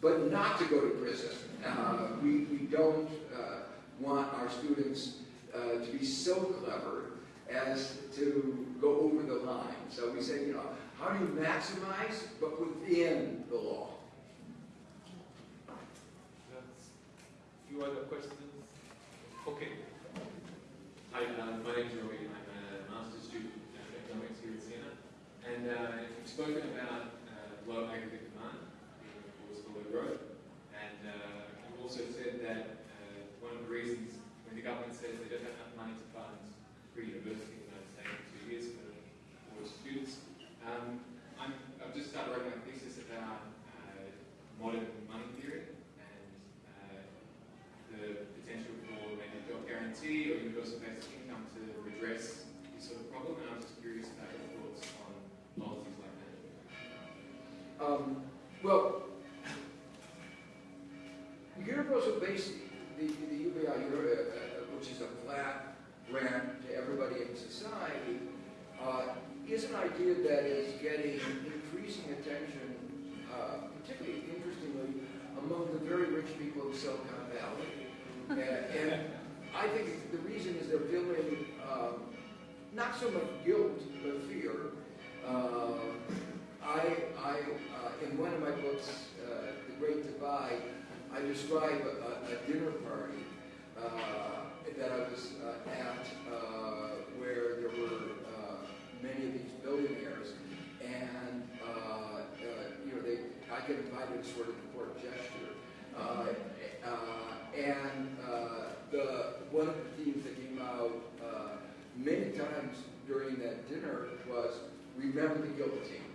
but not to go to prison. Uh, we, we don't uh, want our students uh, to be so clever as to go over the line. So we say, you know, how do you maximize, but within the law? That's, few other questions? Okay. Hi, uh, my name's Rory. I'm a master's student in economics here at Siena. And uh, you've spoken about uh, low aggregate demand being the cause for low growth. And uh, you've also said that uh, one of the reasons when the government says they don't have enough money to fund free university in the United States in two years for, for students, um, I'm, I've just started writing my thesis about uh, modern money theory and the potential for maybe job guarantee or universal basic income to redress this sort of problem. And I was just curious Um, well, universal basic, the, the UBI, uh, uh, which is a flat grant to everybody in society, uh, is an idea that is getting increasing attention, uh, particularly interestingly, among the very rich people of Silicon Valley. And, and I think the reason is they're feeling um, not so much guilt, but fear. Uh, I, I uh, in one of my books, uh, The Great Divide, I describe a, a dinner party uh, that I was uh, at uh, where there were many of these billionaires, and you know they I get invited sort of a court gesture, and the one of the themes that came out many times during that dinner was remember the guillotine.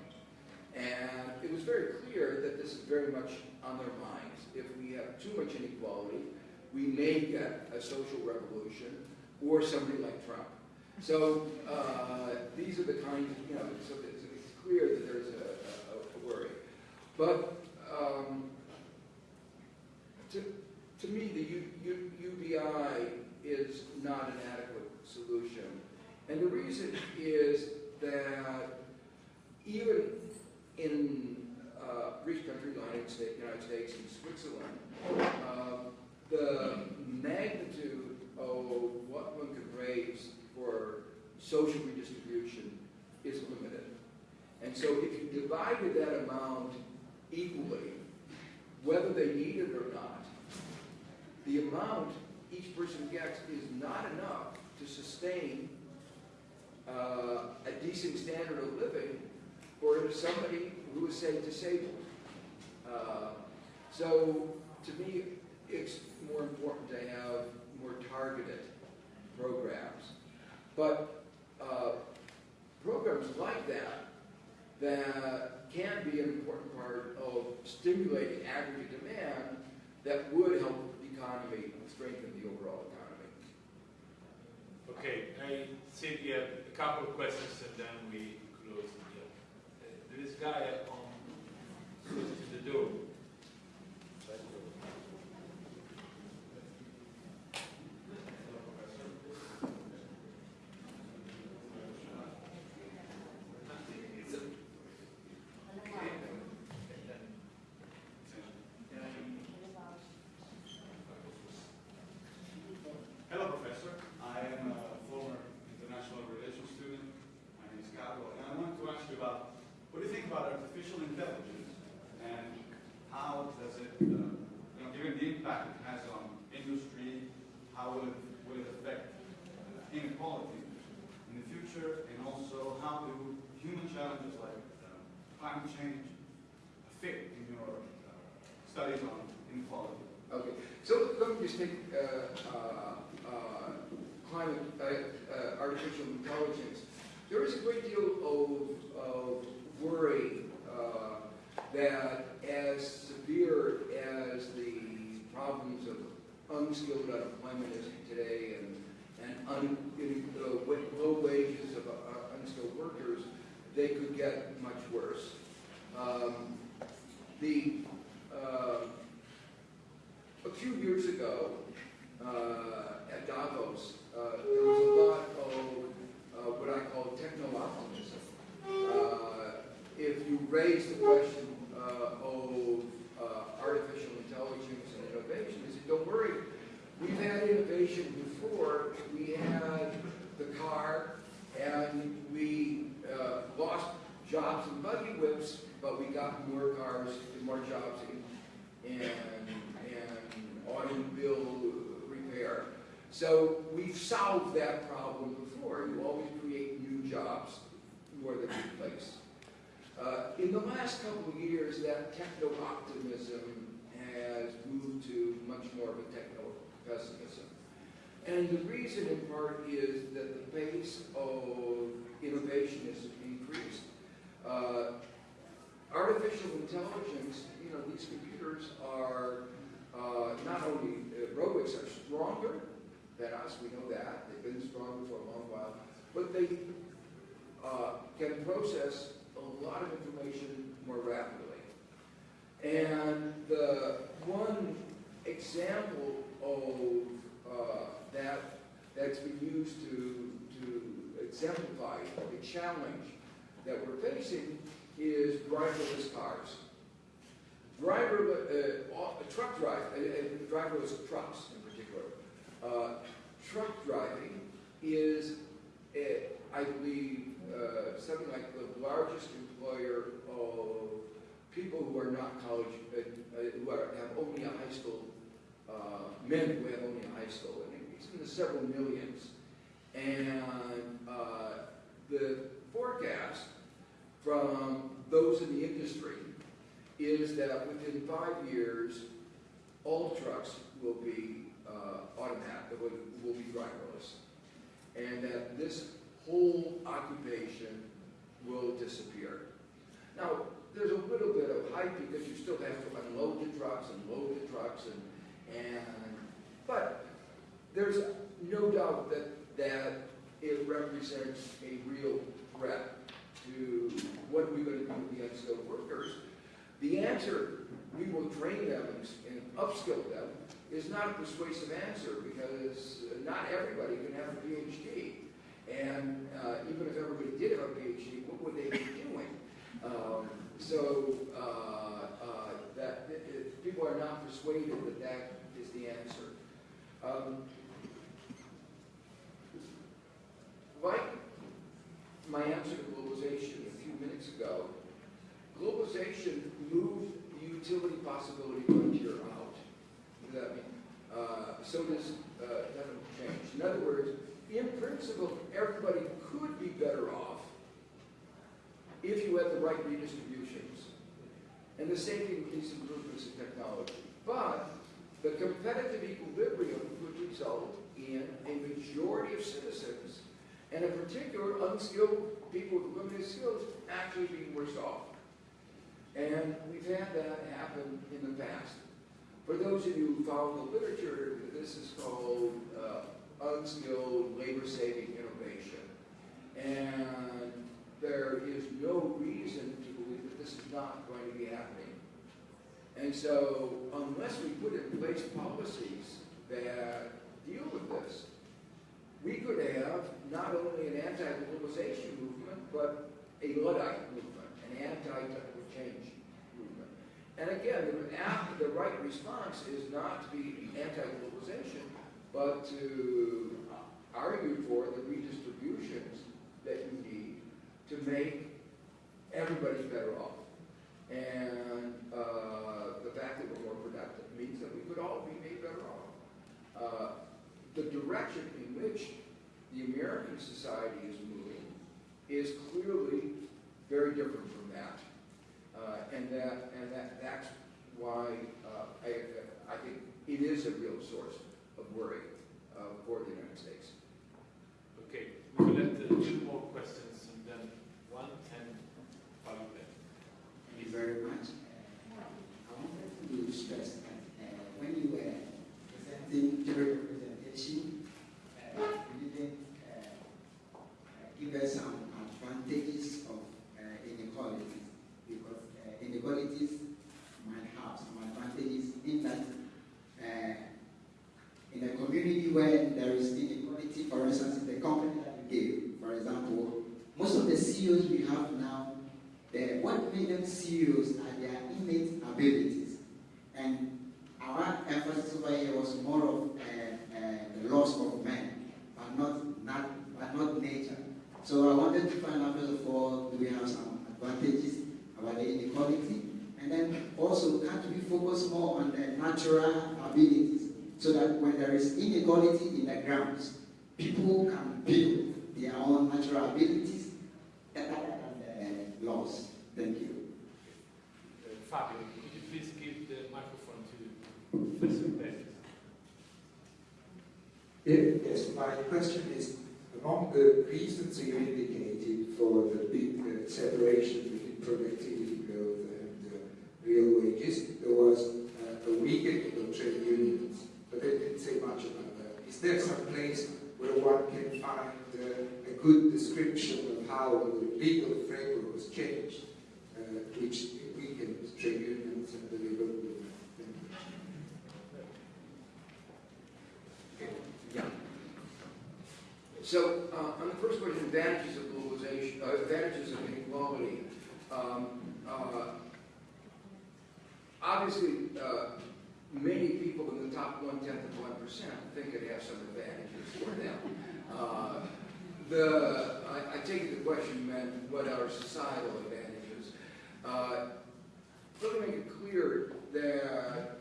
And it was very clear that this is very much on their minds. If we have too much inequality, we may get a social revolution or somebody like Trump. So uh, these are the kinds, you know, so it's, it's clear that there's a, a, a worry. But um, to, to me, the U, U, UBI is not an adequate solution. And the reason is that even in uh, rich countries, United States, United States and Switzerland, uh, the magnitude of what one could raise for social redistribution is limited. And so if you divided that amount equally, whether they need it or not, the amount each person gets is not enough to sustain uh, a decent standard of living for somebody who is, say, disabled. Uh, so, to me, it's more important to have more targeted programs. But uh, programs like that, that can be an important part of stimulating aggregate demand that would help the economy and strengthen the overall economy. Okay, I see we have a couple of questions and then we. There is a guy on, close to the door. It's a- Hello, Professor. I am a former international relations student. My name is Carlo, and I want to ask you about what do you think about artificial intelligence and inequality in the future, and also how do human challenges like uh, climate change fit in your uh, studies on inequality? Okay, so let me just take uh, uh, uh, uh, uh, artificial intelligence. There is a great deal of, of worry uh, that as severe as the problems of unskilled unemployment is today and, and un, in, uh, low wages of uh, unskilled workers, they could get much worse. Um, the uh, a few years ago, at Davos, uh, there was a lot of uh, what I call techno-optimism. Uh, if you raise the question uh, of artificial intelligence and innovation, they said, don't worry, we've had innovation before. We had the car, and we lost jobs in buggy whips, but we got more cars and more jobs in, in, in automobile repair. So we've solved that problem before. You always create new jobs more than replace. Uh, in the last couple of years, that techno-optimism has moved to much more of a techno-pessimism. And the reason in part is that the pace of innovation has increased. Uh, artificial intelligence, you know, these computers are uh, not only, uh, robots are stronger than us, we know that, they've been stronger for a long while, but they uh, can process a lot of information more rapidly. And the one example of uh, that that's been used to, to exemplify the challenge that we're facing is driverless cars. Driver, uh, truck drive, uh, uh, driverless trucks. Uh, truck driving is, I believe, uh, something like the largest employer of people who are not college, uh, uh, who are, have only a high school, uh, men who have only a high school, and it's in the several millions. And uh, the forecast from those in the industry is that within five years, all trucks will be uh, automatic, will, will be driverless. And that this whole occupation will disappear. Now, there's a little bit of hype because you still have to unload the trucks and load the trucks and, and, but there's no doubt that, that it represents a real threat to what are we going to do with the unskilled workers. The answer, we will train them and upskill them, is not a persuasive answer because not everybody can have a PhD. And uh, even if everybody did have a PhD, what would they be doing? Um, so uh, uh, that that people are not persuaded that that is the answer. Um, like my answer to globalization a few minutes ago, globalization moved the utility possibility frontier does that mean? Uh, so does uh, nothing change. In other words, in principle, everybody could be better off if you had the right redistributions and the safety with these improvements in technology. But the competitive equilibrium would result in a majority of citizens, and in particular unskilled people with limited skills, actually being worse off. And we've had that happen in the past. For those of you who follow the literature, this is called uh, unskilled labor-saving innovation. And there is no reason to believe that this is not going to be happening. And so unless we put in place policies that deal with this, we could have not only an anti-globalization movement, but a Luddite movement, an anti-change movement. And again, the, the right response is not to be anti-globalization, but to argue for the redistributions that you need to make everybody better off. And uh, the fact that we're more productive means that we could all be made better off. Uh, the direction in which the American society is moving is clearly very different from and that, and that, that's why uh, I, I think it is a real source of worry uh, for the United States. Okay, we will let two more questions and then one and follow them. Thank you very much. Uh, I wanted to stress that uh, when you were presenting jury representation, uh, you didn't uh, uh, give us some advantages of uh, inequalities because uh, inequalities might have some advantages in that uh, in a community where there is inequality, for instance, in the company that you gave, for example, most of the CEOs we have now what them CEOs are their innate abilities. And our emphasis over here was more of uh, uh, the loss of men, but not, not, but not nature. So I wanted to find out, first of all, do we have some advantages about the inequality? And then also, can't we focus more on the natural abilities so that when there is inequality in the grounds, people can build their own natural abilities than the laws. Thank you. Uh, Fabio, could you please give the microphone to Professor Beck? Yes, my question is, among the reasons you indicated for the big uh, separation between productivity growth and uh, real wages, there was uh, a weakening of trade unions, but they didn't say much about that. Is there some place where one can find uh, a good description of how the legal framework was changed, uh, which weakened trade unions and the labor movement? Thank you. Yeah. So, uh, on the first question, advantages of globalization, uh, advantages of inequality. Um, uh, obviously, uh, many people in the top one tenth of one percent think it has some advantages for them. Uh, the I, I take the question meant what are societal advantages. Uh, let me make it clear that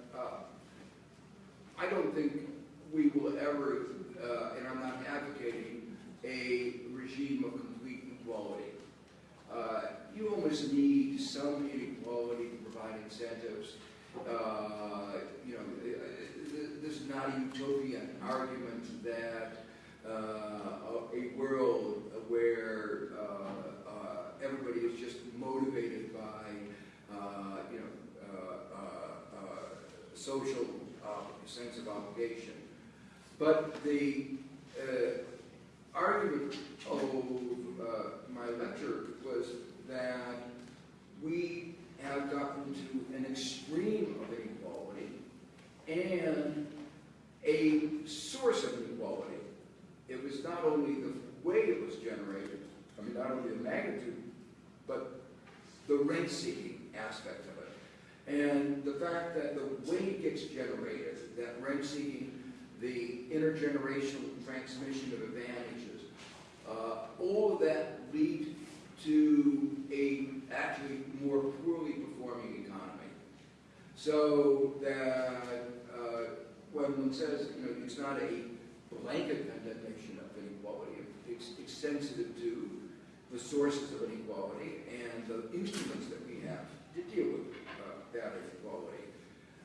I don't think we will ever, and I'm not advocating, a regime of complete equality. Uh, you almost need some inequality to provide incentives. Uh, you know, uh, this is not a utopian argument that uh, a world where uh, uh, everybody is just motivated by, uh, you know, uh, uh, uh, social uh, sense of obligation. But the uh, argument of uh, my lecture was that we have gotten to an extreme of inequality and a source of inequality. It was not only the way it was generated, I mean, not only the magnitude, but the rent-seeking aspect of it. And the fact that the way it gets generated, that rent-seeking, the intergenerational transmission of advantages, uh, all of that lead to a actually more poorly performing economy. So that uh, when one says, you know, it's not a blanket condemnation of inequality, it's, it's sensitive to the sources of inequality and the instruments that we have to deal with uh, that inequality.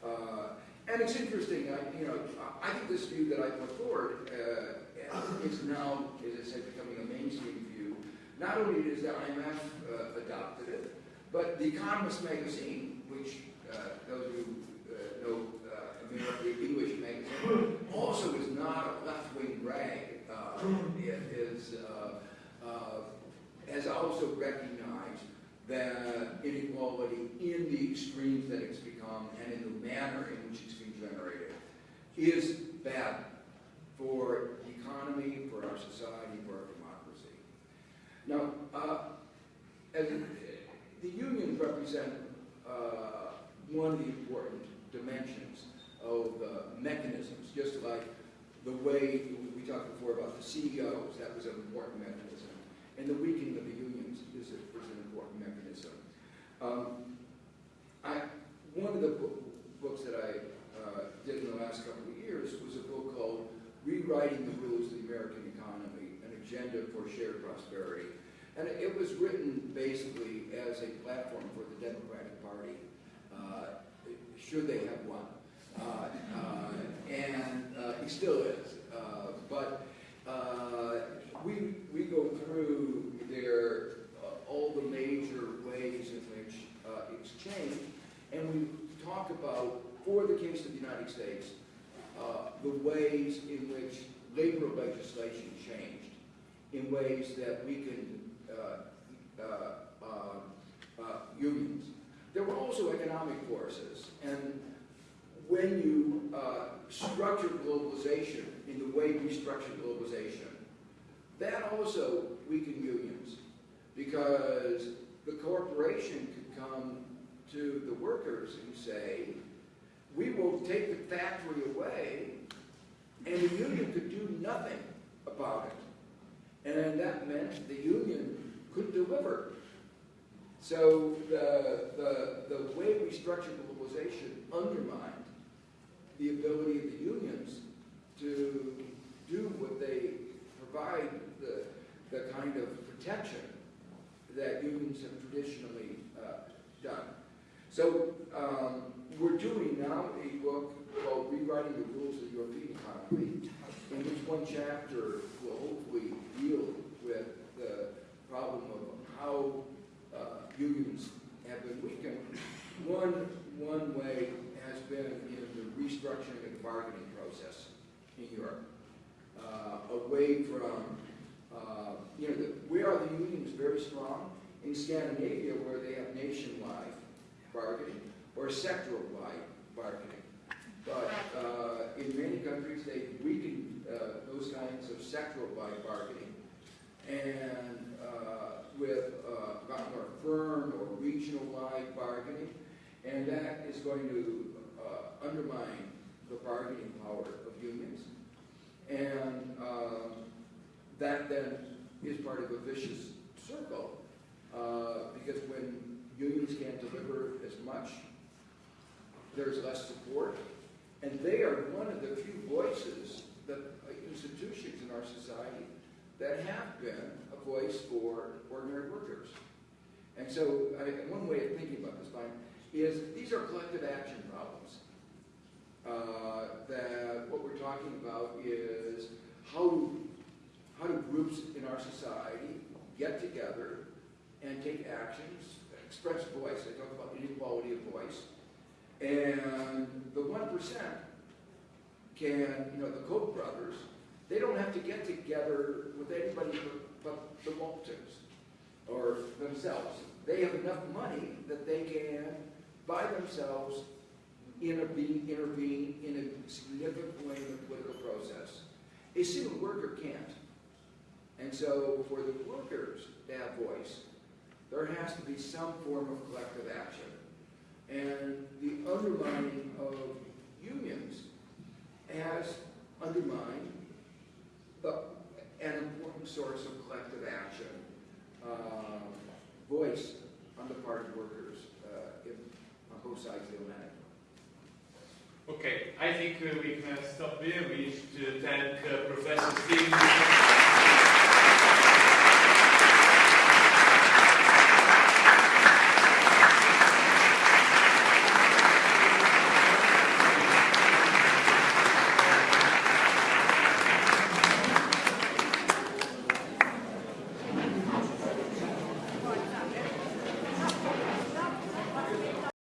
Uh, and it's interesting, I, you know, I think this view that I put forward uh, is now, as I said, becoming a mainstream view. Not only does the IMF uh, adopted it, but The Economist magazine, which uh, those who uh, know uh, American English magazine, also is not a left-wing rag. Uh, it is, has also recognized that inequality in the extremes that it's become and in the manner in generated is bad for the economy, for our society, for our democracy. Now, uh, as the unions represent uh, one of the important dimensions of uh, mechanisms, just like the way we talked before about the CEOs, that was an important mechanism, and the weakening of the unions is, a, an important mechanism. Um, I, one of the book, books that I uh, did in the last couple of years was a book called Rewriting the Rules of the American Economy, an agenda for shared prosperity. And it was written basically as a platform for the Democratic Party, uh, should they have won. Uh, uh, and uh, he still is. Uh, but uh, we, we go through their, uh, all the major ways in which uh, it's changed, and we talk about, for the case of the United States, uh, the ways in which labor legislation changed, in ways that weakened uh, uh, uh, uh, unions. There were also economic forces, and when you uh, structure globalization in the way we structure globalization, that also weakened unions, because the corporation could come to the workers and say, we will take the factory away, and the union could do nothing about it. And that meant the union could deliver. So the, the, the way we structured globalization undermined the ability of the unions to do what they provide the, the kind of protection that unions have traditionally uh, done. So um, we're doing now a book called Rewriting the Rules of the European Economy, in which one chapter will hopefully deal with the problem of how uh, unions have been weakened. One, one way has been in the restructuring of the bargaining process in Europe, uh, away from, uh, you know, the, where are the unions very strong? In Scandinavia, where they have nationwide bargaining or sectoral-wide bargaining. But uh, in many countries, they've weakened uh, those kinds of sectoral-wide bargaining. And uh, with uh, more firm or regional-wide bargaining, and that is going to uh, undermine the bargaining power of unions. And um, that then is part of a vicious circle, uh, because when unions can't deliver as much, there's less support, and they are one of the few voices that uh, institutions in our society that have been a voice for ordinary workers. And so, I, one way of thinking about this, Mike, is these are collective action problems. Uh, that what we're talking about is how do, how do groups in our society get together and take actions, express voice. I talk about inequality of voice. And the 1% can, you know, the Koch brothers, they don't have to get together with anybody but, but the Waltons or themselves. They have enough money that they can, by themselves, intervene, intervene in a significant way in the political process. A single worker can't. And so for the workers to have voice, there has to be some form of collective action. And the undermining of unions has undermined the, an important source of collective action, uh, voice on the part of workers uh, in, on both sides of the Atlantic. Okay, I think uh, we can stop here. We should thank uh, Professor Steve.